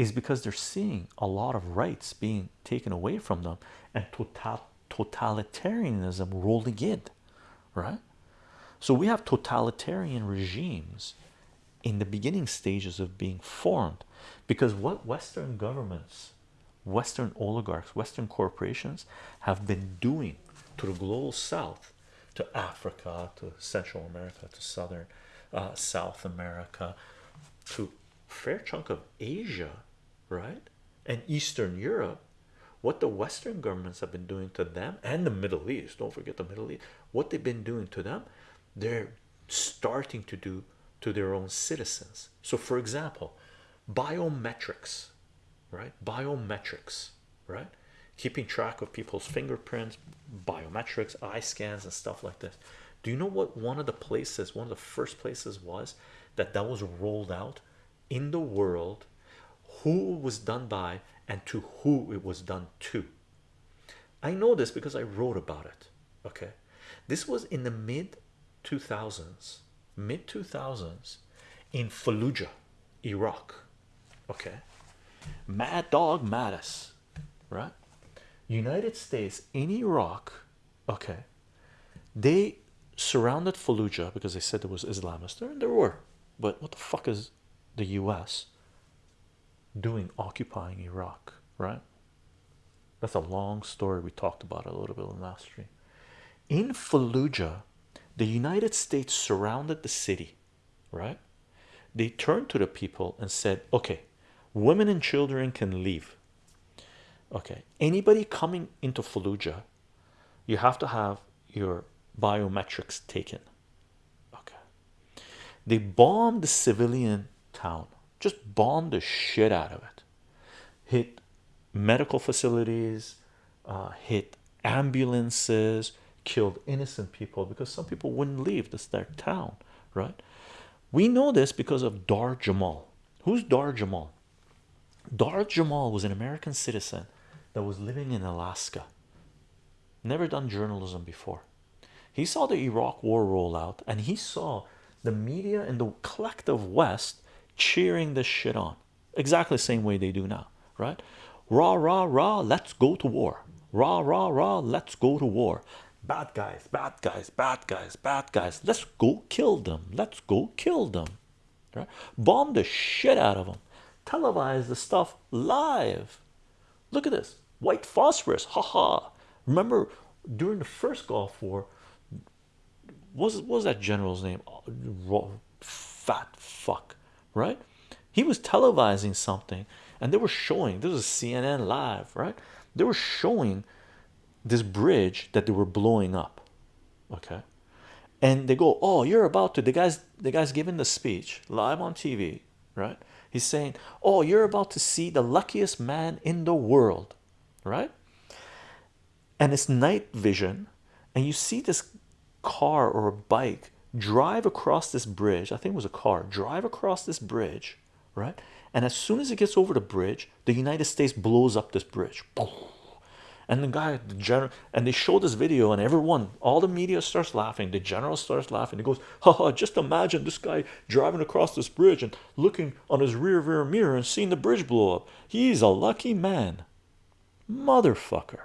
is because they're seeing a lot of rights being taken away from them and total totalitarianism rolling in, right? So we have totalitarian regimes in the beginning stages of being formed because what Western governments, Western oligarchs, Western corporations have been doing to the global south, to Africa, to Central America, to Southern uh, South America, to fair chunk of Asia, right? And Eastern Europe, what the Western governments have been doing to them and the Middle East, don't forget the Middle East, what they've been doing to them, they're starting to do to their own citizens. So, for example, biometrics, right? Biometrics, right? Keeping track of people's fingerprints, biometrics, eye scans, and stuff like this. Do you know what one of the places, one of the first places was that that was rolled out in the world? Who it was done by and to who it was done to? I know this because I wrote about it. Okay, this was in the mid 2000s, mid 2000s in Fallujah, Iraq. Okay, Mad Dog Mattis, right? United States in Iraq. Okay, they surrounded Fallujah because they said there was Islamists there, and there were. But what the fuck is the U.S. doing occupying Iraq, right? That's a long story. We talked about a little bit in last stream. In Fallujah, the United States surrounded the city, right? They turned to the people and said, okay, women and children can leave. Okay, anybody coming into Fallujah, you have to have your biometrics taken. Okay, they bombed the civilian town, just bomb the shit out of it, hit medical facilities, uh, hit ambulances, killed innocent people because some people wouldn't leave this their town, right? We know this because of Dahr Jamail. Who's Dahr Jamail? Dahr Jamail was an American citizen that was living in Alaska, never done journalism before. He saw the Iraq war roll out and he saw the media and the collective West cheering this shit on exactly the same way they do now, right? Rah, rah, rah, let's go to war. Rah, rah, rah, let's go to war. Bad guys, bad guys, bad guys, bad guys. Let's go kill them. Let's go kill them. Right? Bomb the shit out of them. Televise the stuff live. Look at this white phosphorus. Haha. Remember during the first Gulf War, was, was that general's name? Oh, fat fuck, right? He was televising something and they were showing this is CNN live, right? They were showing this bridge that they were blowing up okay and they go oh you're about to the guys the guy's giving the speech live on tv right he's saying oh you're about to see the luckiest man in the world right and it's night vision and you see this car or a bike drive across this bridge i think it was a car drive across this bridge right? And as soon as it gets over the bridge the united states blows up this bridge. And the guy the general and they show this video and everyone all the media starts laughing the general starts laughing. He goes haha just imagine this guy driving across this bridge and looking on his rear view mirror and seeing the bridge blow up. He's a lucky man. Motherfucker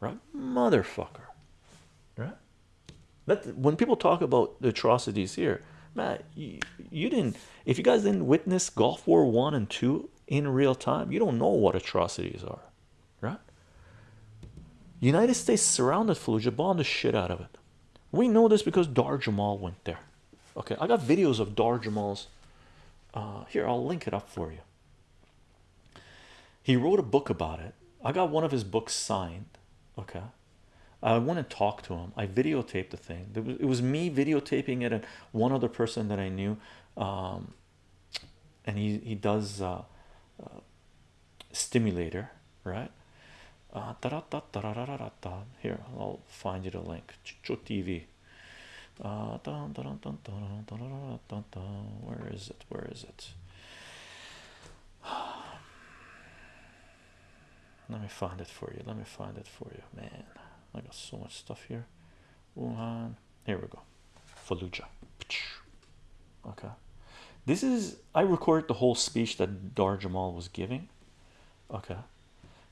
right? Motherfucker that when people talk about the atrocities here man you, you didn't if you guys didn't witness gulf war one and two in real time you don't know what atrocities are right United States surrounded Fallujah, bombed the shit out of it. We know this because Dahr Jamail went there. Okay, I got videos of Dahr Jamail's uh, here I'll link it up for you. He wrote a book about it. I got one of his books signed. Okay, I want to talk to him. I videotaped the thing. it was me videotaping it and one other person that I knew. Um, and he he does uh, uh, stimulator, right? Uh, here, I'll find you the link. Chicho TV. Uh, where is it? Where is it? Let me find it for you. Let me find it for you, man. I got so much stuff here. Wuhan. Here we go. Fallujah. Okay. This is I recorded the whole speech that Dahr Jamail was giving. Okay.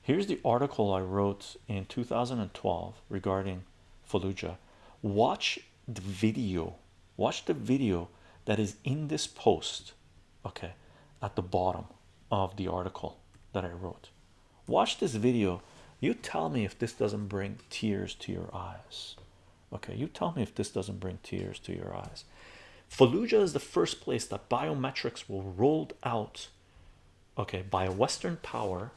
Here's the article I wrote in 2012 regarding Fallujah. Watch the video. Watch the video that is in this post. Okay, at the bottom of the article that I wrote. Watch this video. You tell me if this doesn't bring tears to your eyes. Okay, you tell me if this doesn't bring tears to your eyes. Fallujah is the first place that biometrics were rolled out, okay, by a Western power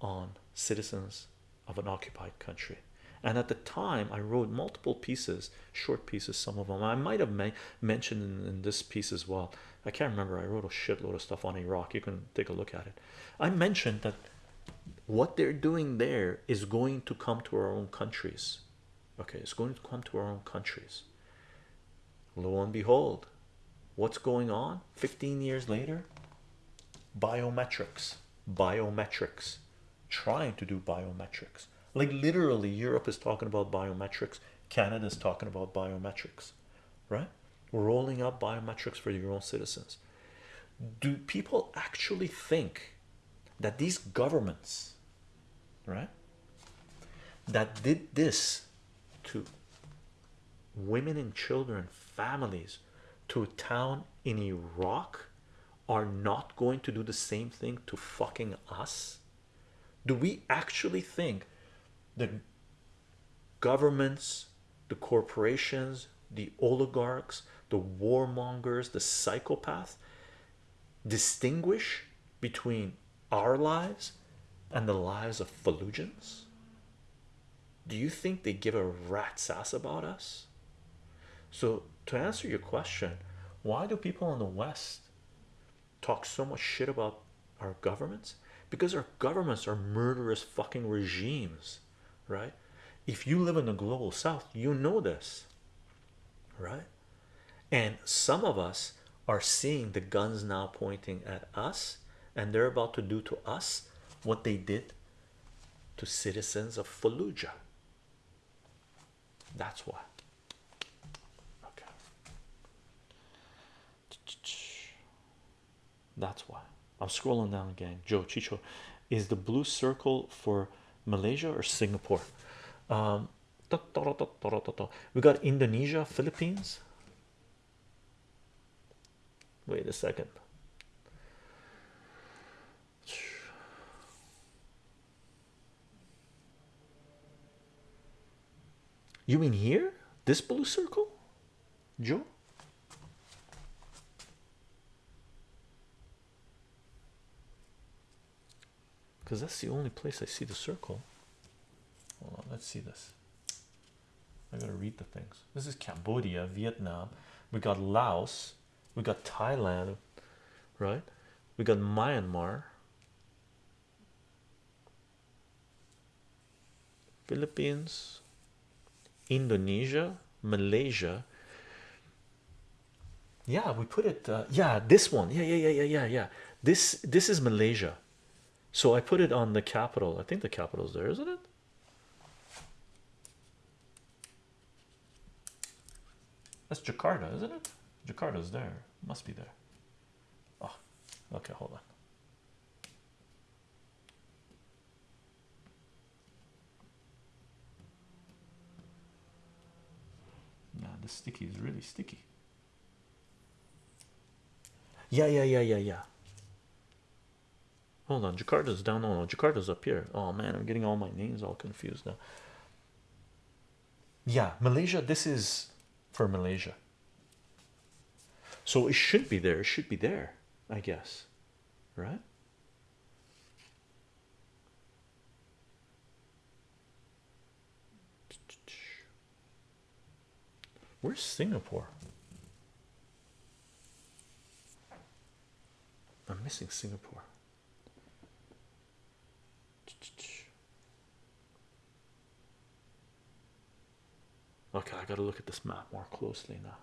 on citizens of an occupied country. And at the time, I wrote multiple pieces, short pieces, some of them I might have mentioned in, in this piece as well. I can't remember. I wrote a shitload of stuff on Iraq. You can take a look at it. I mentioned that what they're doing there is going to come to our own countries. Okay, it's going to come to our own countries. Lo and behold, what's going on 15 years later? Biometrics, biometrics, trying to do biometrics. Like literally, Europe is talking about biometrics, Canada is talking about biometrics, right? Rolling out biometrics for your own citizens. Do people actually think that these governments, right, that did this to women and children, families, to a town in Iraq, are not going to do the same thing to fucking us? Do we actually think the governments, the corporations, the oligarchs, the warmongers, the psychopaths distinguish between our lives and the lives of Fallujans? Do you think they give a rat's ass about us? So, to answer your question, why do people in the West talk so much shit about our governments? Because our governments are murderous fucking regimes, right? If you live in the global south, you know this, right? And some of us are seeing the guns now pointing at us, and they're about to do to us what they did to citizens of Fallujah. That's why. Okay. That's why. I'm scrolling down again. Joe Chicho, is the blue circle for Malaysia or Singapore? Um, we got Indonesia, Philippines. Wait a second. You mean here? This blue circle? Joe? Because that's the only place I see the circle. Hold on, let's see this. I gotta read the things. This is Cambodia, Vietnam. We got Laos. We got Thailand, right? We got Myanmar, Philippines, Indonesia, Malaysia. Yeah, we put it. Uh, yeah, this one. Yeah, yeah, yeah, yeah, yeah, yeah. This this is Malaysia. So I put it on the capital. I think the capital's there, isn't it? That's Jakarta, isn't it? Jakarta's there. Must be there. Oh, okay, hold on. Nah, sticky is really sticky. Yeah, yeah, yeah, yeah, yeah. Hold on, Jakarta's down. No, no, Jakarta's up here. Oh man, I'm getting all my names all confused now. Yeah, Malaysia. This is for Malaysia. So it should be there. It should be there, I guess. Right? Where's Singapore? I'm missing Singapore. Okay, I gotta look at this map more closely now.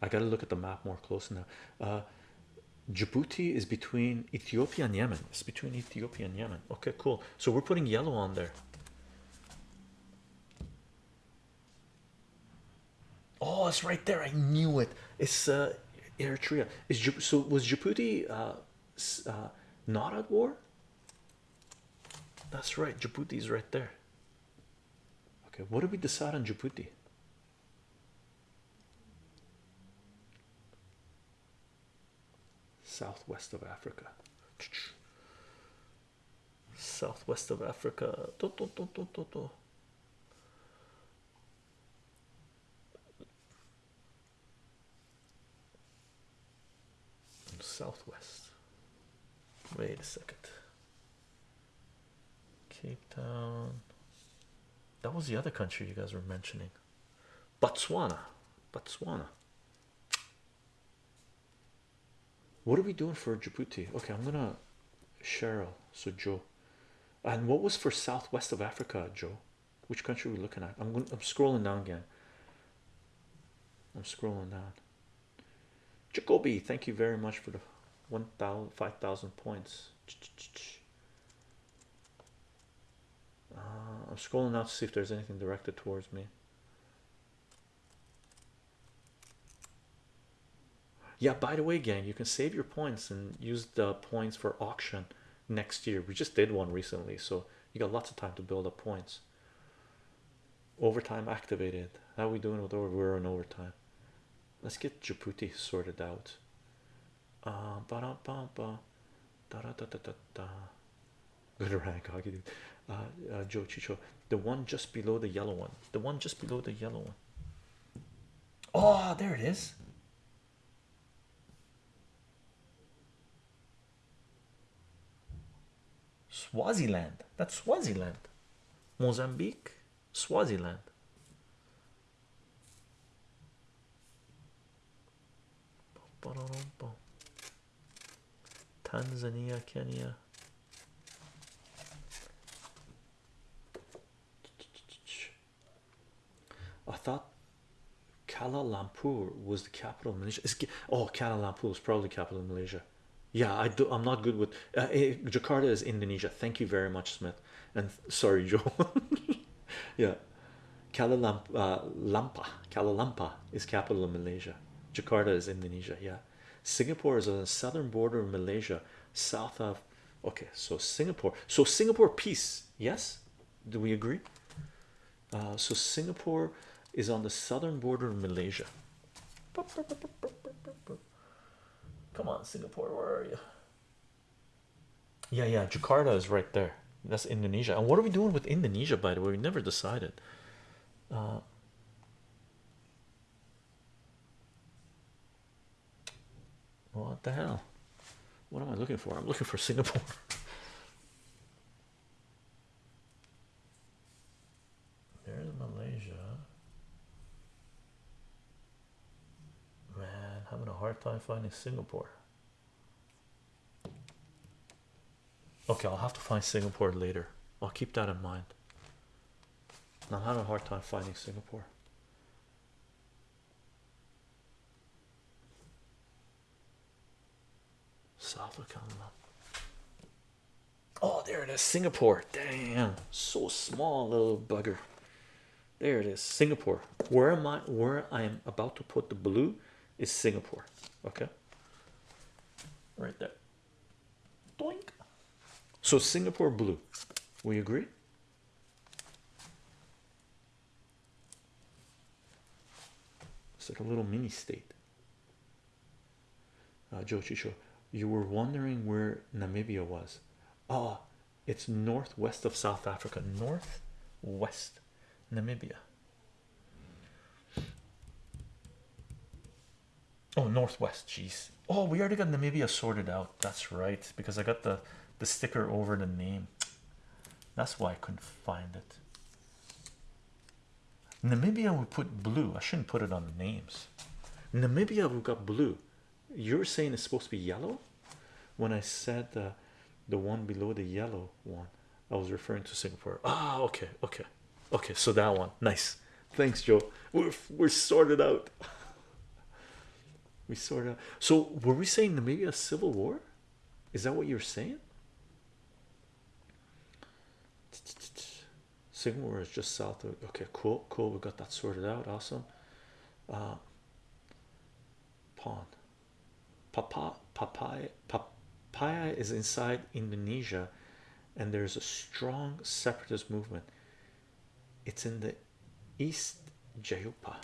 I gotta look at the map more closely now. Uh, Djibouti is between Ethiopia and Yemen. It's between Ethiopia and Yemen. Okay, cool. So we're putting yellow on there. Oh, it's right there. I knew it. It's uh, Eritrea. Is so was Djibouti uh, uh, not at war? That's right. Djibouti is right there. Okay, what did we decide on Djibouti? Southwest of Africa. Southwest of Africa. Do, do, do, do, do, do. Southwest. Wait a second. Cape Town. That was the other country you guys were mentioning. Botswana. Botswana. What are we doing for Djibouti? Okay, I'm gonna Cheryl. So Joe. And what was for southwest of Africa, Joe? Which country are we looking at? I'm going I'm scrolling down again. I'm scrolling down. Jacoby, thank you very much for the 1,000 5,000 points. Uh, I'm scrolling out to see if there's anything directed towards me. Yeah, by the way, gang, you can save your points and use the points for auction next year. We just did one recently, so you got lots of time to build up points. Overtime activated. How are we doing with over? We're on overtime. Let's get Djibouti sorted out. Uh. Good rank, Hockey uh, uh, Joe Chicho. The one just below the yellow one. The one just below the yellow one. Oh, there it is. Swaziland. That's Swaziland. Mozambique, Swaziland. Tanzania, Kenya. I thought Kuala Lumpur was the capital of Malaysia. Is oh, Kuala Lumpur is probably capital of Malaysia. Yeah, I do. I'm not good with uh, eh, Jakarta is Indonesia. Thank you very much, Smith. And sorry, Joe. yeah, Kuala uh, Lumpur, Kuala Lumpur is capital of Malaysia. Jakarta is Indonesia. Yeah, Singapore is on the southern border of Malaysia, south of. Okay, so Singapore. So Singapore peace. Yes, do we agree? Uh, so Singapore is on the southern border of Malaysia. Come on, Singapore, where are you? Yeah, yeah, Jakarta is right there. That's Indonesia. And what are we doing with Indonesia, by the way? We never decided. Uh, what the hell? What am I looking for? I'm looking for Singapore. There's Malaysia. Man, having a hard time finding Singapore. Okay, I'll have to find Singapore later. I'll keep that in mind. I'm having a hard time finding Singapore. South. Oh, there it is, Singapore. Damn, so small, little bugger. There it is, Singapore. Where am I? Where I am about to put the blue is Singapore. Okay, right there. Doink. So Singapore blue. We agree. It's like a little mini state. Uh, Joe Chicho, you were wondering where Namibia was. Oh, it's northwest of South Africa, northwest Namibia. Oh, northwest. Jeez. Oh, we already got Namibia sorted out. That's right, because I got the the sticker over the name. That's why I couldn't find it. Namibia we put blue. I shouldn't put it on the names. Namibia we got blue. You're saying it's supposed to be yellow? When I said uh, the one below the yellow one, I was referring to Singapore. Ah, okay, okay, okay. So that one, nice. Thanks, Joe. We're we're sorted out. we sorted out. So were we saying Namibia civil war? Is that what you're saying? Singapore is just south of. Okay, cool, cool. We got that sorted out. Awesome. Uh. Papa, papaya, papaya is inside Indonesia, and there's a strong separatist movement. It's in the East Jayupa.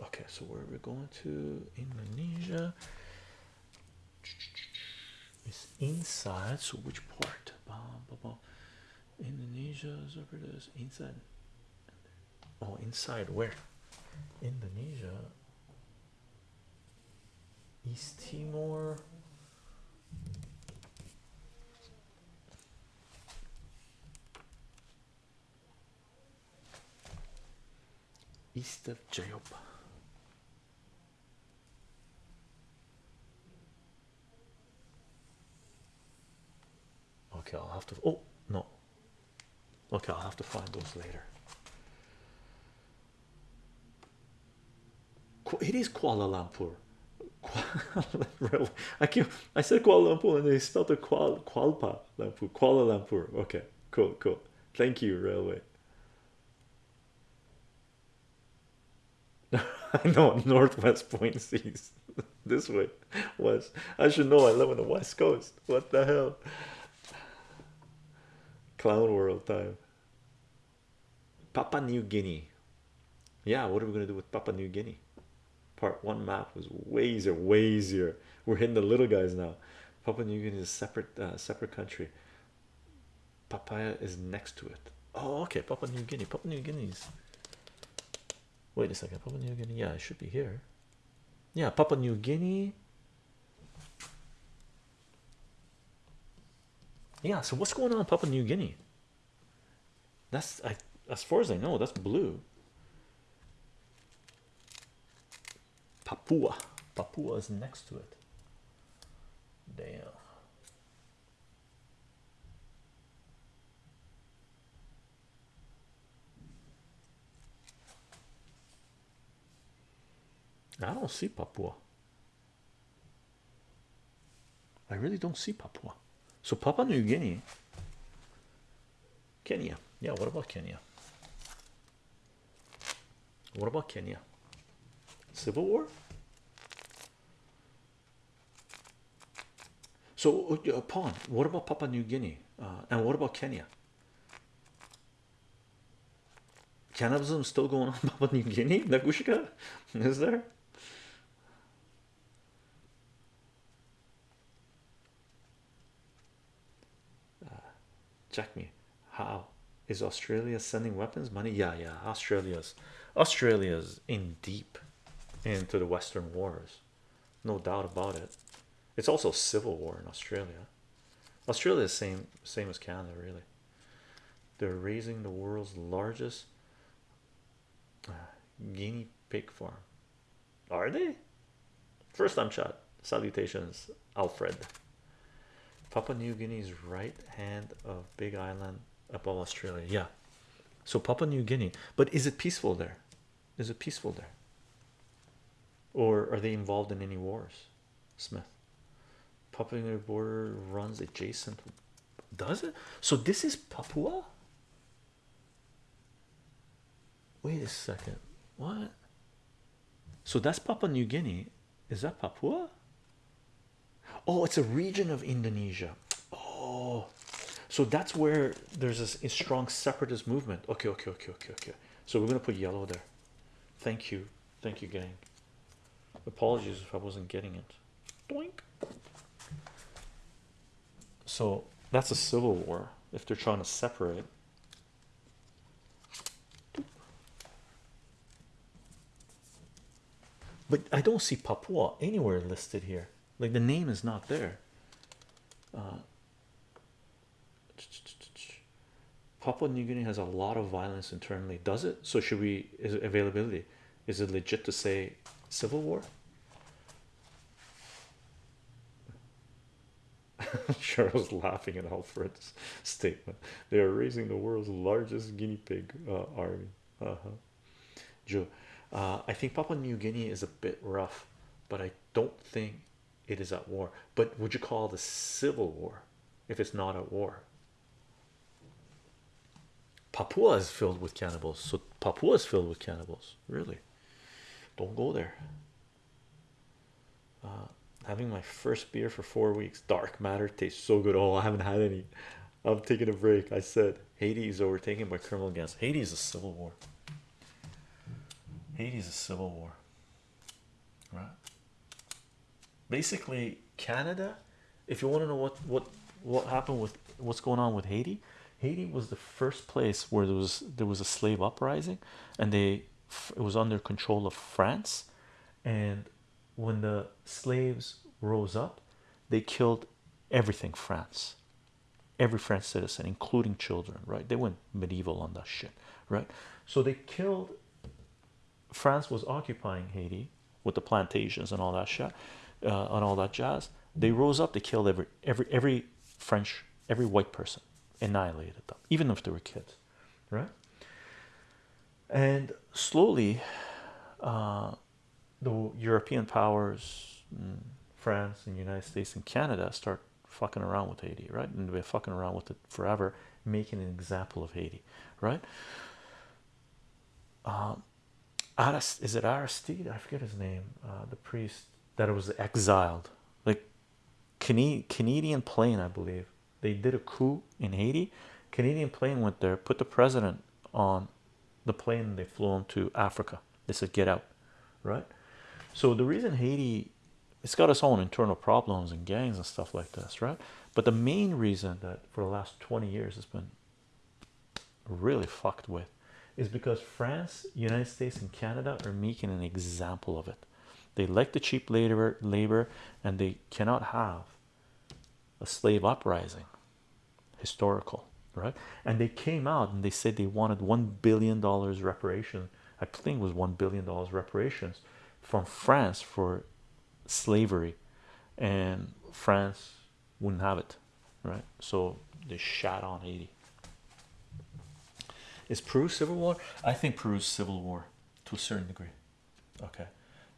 Okay, so where are we going to? Indonesia. It's inside. So which part? Indonesia, separatist inside. Oh, inside where? Indonesia. East Timor. East of Jayopa. Okay, I'll have to. Oh no. Okay, I'll have to find those later. It is Kuala Lumpur. I keep I said Kuala Lumpur and they spelled it Kuala Kualpa Lumpur. Kuala Lumpur. Okay, cool, cool. Thank you, railway. I know Northwest Point Seas this way was I should know I live on the west coast. What the hell? Clown world time. Papua New Guinea. Yeah, what are we gonna do with Papua New Guinea? Part one map was way easier, way easier. We're hitting the little guys now. Papua New Guinea is a separate, uh, separate country. Papaya is next to it. Oh, okay. Papua New Guinea. Papua New Guinea's. Wait a second. Papua New Guinea. Yeah, it should be here. Yeah, Papua New Guinea. Yeah, so what's going on in Papua New Guinea? That's I as far as I know, that's blue. Papua. Papua is next to it. Damn. I don't see Papua. I really don't see Papua. So Papua New Guinea, Kenya. Yeah, what about Kenya? What about Kenya? Civil War? So, uh, Pawn, what about Papua New Guinea? Uh, and what about Kenya? Cannibalism still going on in Papua New Guinea? Nagushka? Is there? check me how is australia sending weapons money yeah yeah australia's australia's in deep into the western wars no doubt about it it's also civil war in australia australia is same same as canada really they're raising the world's largest uh, guinea pig farm are they first time shot salutations alfred Papua New Guinea's right hand of Big Island above Australia. Yeah. So Papua New Guinea, but is it peaceful there? Is it peaceful there? Or are they involved in any wars? Smith. Papua border runs adjacent. Does it? So this is Papua? Wait a second. What? So that's Papua New Guinea. Is that Papua? Oh, it's a region of Indonesia. Oh, so that's where there's a, a strong separatist movement. Okay, okay, okay, okay, okay. So we're gonna put yellow there. Thank you, thank you, gang. Apologies if I wasn't getting it. Doink. So that's a civil war if they're trying to separate. but I don't see Papua anywhere listed here. Like the name is not there. Uh, Papua New Guinea has a lot of violence internally. Does it? So should we? Is it availability? Is it legit to say civil war? Cheryl's laughing at Alfred's statement. They are raising the world's largest guinea pig uh, army. Uh huh. Joe, uh, I think Papua New Guinea is a bit rough, but I don't think it is at war. But would you call a civil war if it's not at war? Papua is filled with cannibals, so Papua is filled with cannibals. Really, don't go there. Uh, having my first beer for four weeks. Dark matter tastes so good. Oh, I haven't had any. I'm taking a break. I said Haiti is overtaken by criminal gangs. Haiti is a civil war. Haiti is a civil war, right? Basically, Canada. If you want to know what what what happened with what's going on with Haiti, Haiti was the first place where there was there was a slave uprising, and they it was under control of France, and when the slaves rose up, they killed everything France, every French citizen, including children. Right? They went medieval on that shit. Right? So they killed. France was occupying Haiti with the plantations and all that shit, uh, and all that jazz. They rose up. They killed every every every French, every white person, annihilated them, even if they were kids. Right? And slowly, uh, the European powers, France and United States and Canada, start fucking around with Haiti, right? And they're fucking around with it forever, making an example of Haiti, right? Um, Arist is it Aristide? I forget his name. Uh, the priest that was exiled, like Can Canadian plane, I believe. They did a coup in Haiti. Canadian plane went there, put the president on the plane, they flew him to Africa. They said, "Get out," right? So the reason Haiti, it's got its own internal problems and gangs and stuff like this, right? But the main reason that for the last 20 years it's been really fucked with is because France, United States, and Canada are making an example of it. They like the cheap labor, labor, and they cannot have a slave uprising, historical, right? And they came out and they said they wanted one billion dollars reparation. I think it was one billion dollars reparations from France for slavery, and France wouldn't have it, right? So they shot on Haiti. Is Peru civil war? I think Peru's civil war to a certain degree. Okay,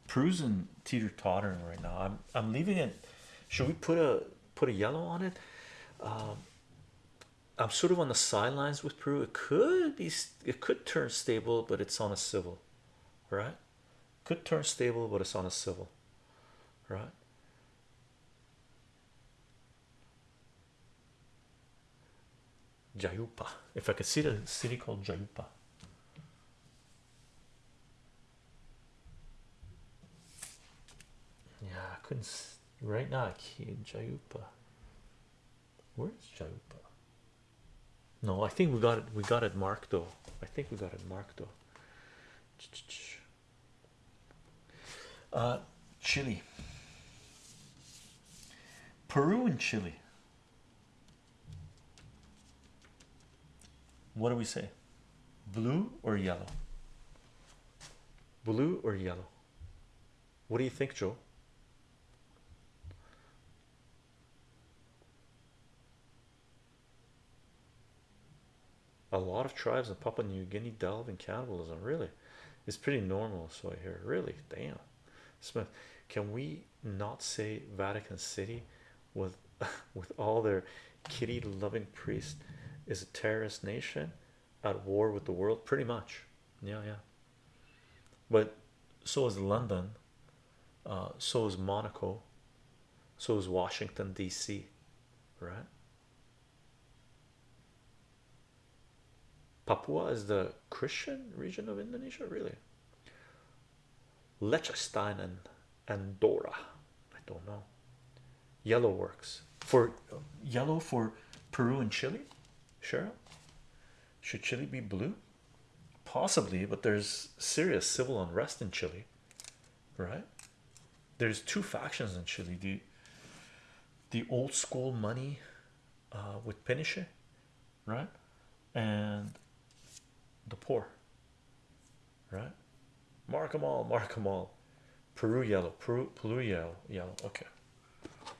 Peru's in teeter tottering right now. I'm I'm leaving it. Should we put a put a yellow on it? Um, I'm sort of on the sidelines with Peru. It could be it could turn stable, but it's on a civil, right? Could turn stable, but it's on a civil, right? Jayupa. If I could see the city called Jayupa. Yeah, I couldn't see. right now. I can't Jayupa. Where's Jayupa? No, I think we got it. We got it marked though. I think we got it marked though. Uh, Chile, Peru, and Chile. What do we say? Blue or yellow? Blue or yellow? What do you think, Joe? A lot of tribes in Papua New Guinea delve in cannibalism. Really, it's pretty normal. So I hear. Really, damn. Smith, can we not say Vatican City with with all their kitty loving priests is a terrorist nation at war with the world? Pretty much, yeah, yeah. But so is London, uh, so is Monaco, so is Washington D.C. Right? Papua is the Christian region of Indonesia, really. Liechtenstein and Andorra. I don't know. Yellow works for yellow for Peru and Chile. Cheryl, should Chile be blue? Possibly, but there's serious civil unrest in Chile, right? There's two factions in Chile. The the old school money uh, with Pinochet, right? And the poor, right? Mark them all, mark them all. Peru yellow, Peru, Peru yellow, yellow. Okay,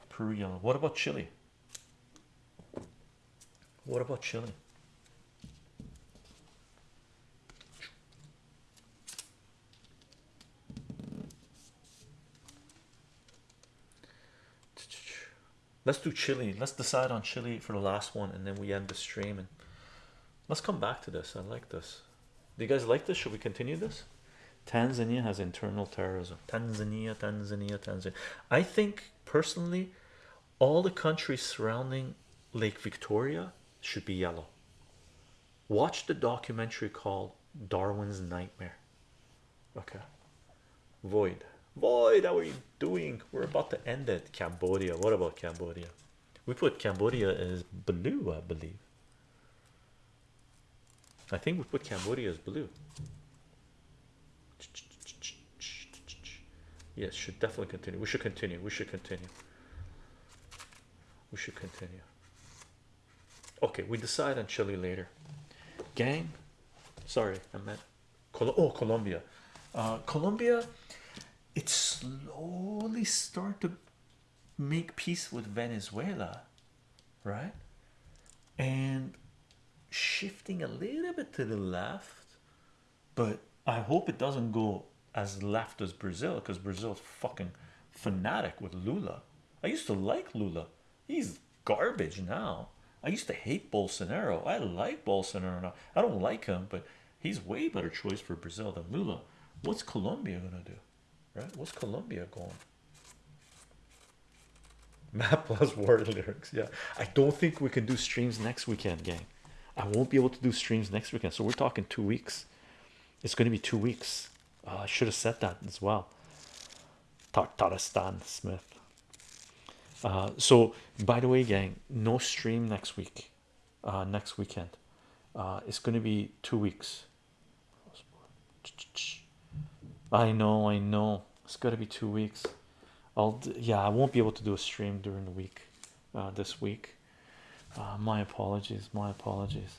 Peru yellow. What about Chile? What about Chile? Let's do Chile. Let's decide on Chile for the last one, and then we end the stream. And let's come back to this. I like this. Do you guys like this? Should we continue this? Tanzania has internal terrorism. Tanzania, Tanzania, Tanzania. I think personally, all the countries surrounding Lake Victoria should be yellow. Watch the documentary called Darwin's Nightmare. Okay. Void. Void, how are you doing? We're about to end it. Cambodia. What about Cambodia? We put Cambodia as blue, I believe. I think we put Cambodia as blue. Yes, should definitely continue. We should continue. We should continue. We should continue. Okay, we decide on Chile later. Gang, sorry, I meant Col oh Colombia. Uh, Colombia, it slowly start to make peace with Venezuela, right? And shifting a little bit to the left, but I hope it doesn't go as left as Brazil because Brazil's fucking fanatic with Lula. I used to like Lula, he's garbage now. I used to hate Bolsonaro. I like Bolsonaro now. I don't like him, but he's way better choice for Brazil than Lula. What's Colombia gonna do? Right? What's Colombia going? Map plus word lyrics. Yeah, I don't think we can do streams next weekend, gang. I won't be able to do streams next weekend, so we're talking two weeks. It's going to be two weeks. Uh, I should have said that as well. Tartaristan Smith. Uh, so, by the way, gang, no stream next week. Uh, next weekend. Uh, it's going to be two weeks. I know, I know. It's got to be two weeks. I'll yeah, I won't be able to do a stream during the week. Uh, this week. Uh, my apologies. My apologies.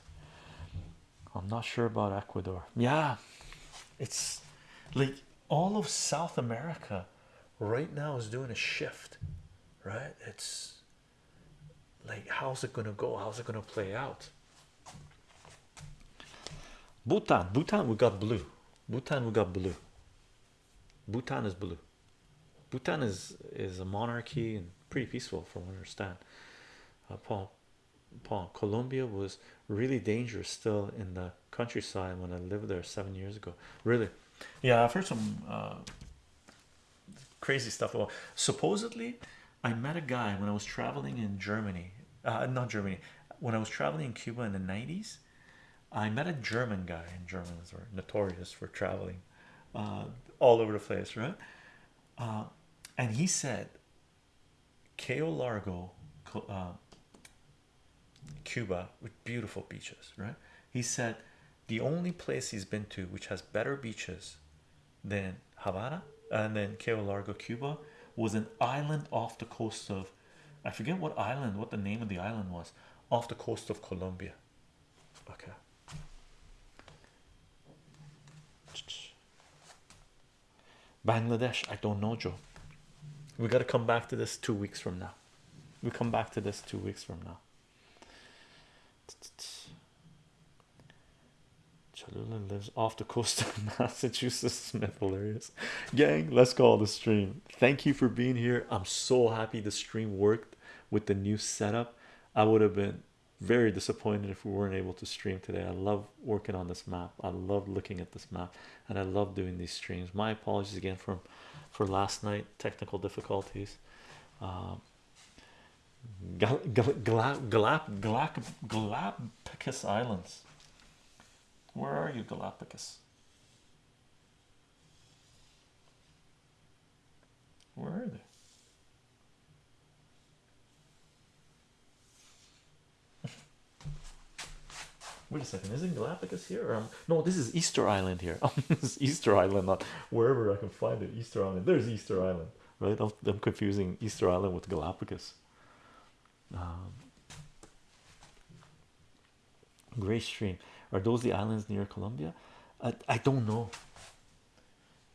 I'm not sure about Ecuador. Yeah, it's like all of South America right now is doing a shift, right? It's like, how's it gonna go? How's it gonna play out? Bhutan, Bhutan, we got blue. Bhutan, we got blue. Bhutan is blue. Bhutan is is a monarchy and pretty peaceful, from what I understand. Uh, Paul, Paul, Colombia was really dangerous still in the countryside when I lived there seven years ago. Really, yeah, I've heard some uh, crazy stuff. About. Supposedly, I met a guy when I was traveling in Germany, uh, not Germany, when I was traveling in Cuba in the 90s. I met a German guy, and Germans are notorious for traveling uh, all over the place, right? Uh, and he said, Cayo Largo, uh, Cuba, with beautiful beaches, right? He said the only place he's been to which has better beaches than Havana and then Cayo Largo, Cuba, was an island off the coast of I forget what island, what the name of the island was, off the coast of Colombia. Okay. Bangladesh, I don't know, Joe. We got to come back to this two weeks from now. We come back to this two weeks from now. Cholula lives off the coast of Massachusetts. Smith, hilarious. Gang, let's call the stream. Thank you for being here. I'm so happy the stream worked with the new setup. I would have been very disappointed if we weren't able to stream today. I love working on this map. I love looking at this map, and I love doing these streams. My apologies again for for last night technical difficulties. Um, Gal Gal Gal Gal Gal Galapagos Islands. Where are you, Galapagos? Where are they? Wait a second, isn't Galapagos here? Um, no, this is Easter Island here. this is Easter Island, not wherever I can find it. Easter Island. There's Easter Island, right? I'm, I'm confusing Easter Island with Galapagos. Um, Gray Stream. Are those the islands near Colombia? I, I don't know.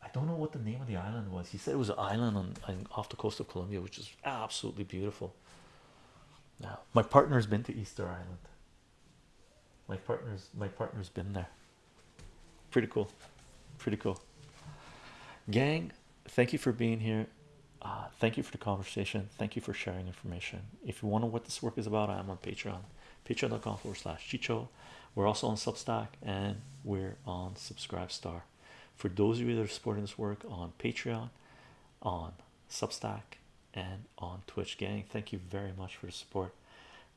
I don't know what the name of the island was. He said it was an island on, on off the coast of Colombia, which is absolutely beautiful. Now, my partner's been to Easter Island. My partner's my partner's been there. Pretty cool. Pretty cool. Gang, thank you for being here. Uh, thank you for the conversation. Thank you for sharing information. If you want to know what this work is about, I am on Patreon. Patreon.com forward slash Chicho. We're also on Substack and we're on Subscribe Star. For those of you that are supporting this work on Patreon, on Substack, and on Twitch, gang, thank you very much for the support.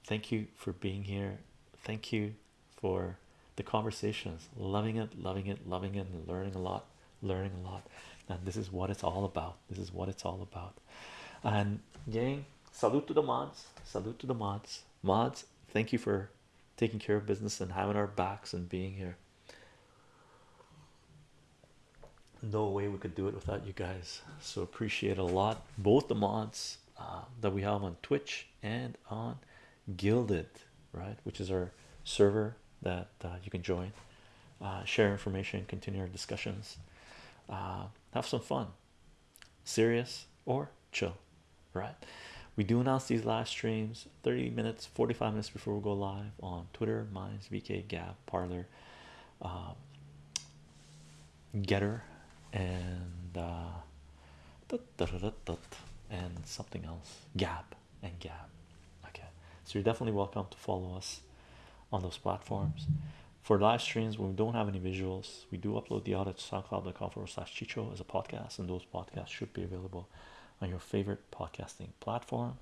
Thank you for being here. Thank you for the conversations. Loving it, loving it, loving it, and learning a lot, learning a lot. And this is what it's all about. This is what it's all about. And gang, salute to the mods, salute to the mods. Mods, thank you for taking care of business and having our backs and being here. No way we could do it without you guys. So appreciate a lot. Both the mods uh, that we have on Twitch and on Guilded, right, which is our server that uh, you can join, uh, share information, continue our discussions, uh, have some fun, serious or chill, right? We do announce these live streams 30 minutes, 45 minutes before we go live on Twitter, Minds, VK, Gab, Parler, uh, Gettr, and uh, and something else, Gab and Gab. Okay, so you're definitely welcome to follow us on those platforms. For live streams, when we don't have any visuals, we do upload the audio to soundcloud.com forward slash chicho as a podcast, and those podcasts should be available on your favorite podcasting platform.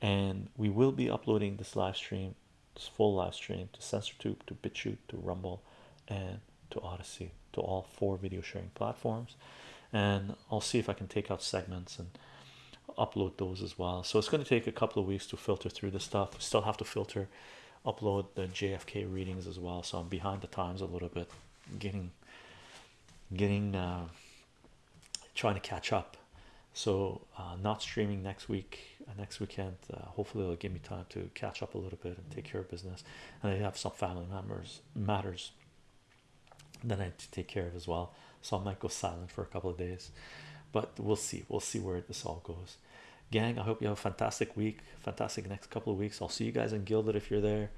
And we will be uploading this live stream, this full live stream to SensorTube, to BitChute, to Rumble, and to Odysee, to all four video sharing platforms. And I'll see if I can take out segments and upload those as well. So it's going to take a couple of weeks to filter through the stuff. We still have to filter, upload the JFK readings as well. So I'm behind the times a little bit, getting, getting, uh, trying to catch up. So uh, not streaming next week, uh, next weekend. Uh, hopefully, it'll give me time to catch up a little bit and take care of business. And I have some family members matters that I need to take care of as well. So I might go silent for a couple of days, but we'll see. We'll see where this all goes. Gang, I hope you have a fantastic week, fantastic next couple of weeks. I'll see you guys in Guilded if you're there,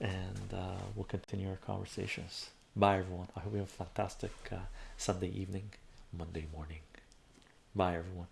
and uh, we'll continue our conversations. Bye, everyone. I hope you have a fantastic uh, Sunday evening, Monday morning. Bye, everyone.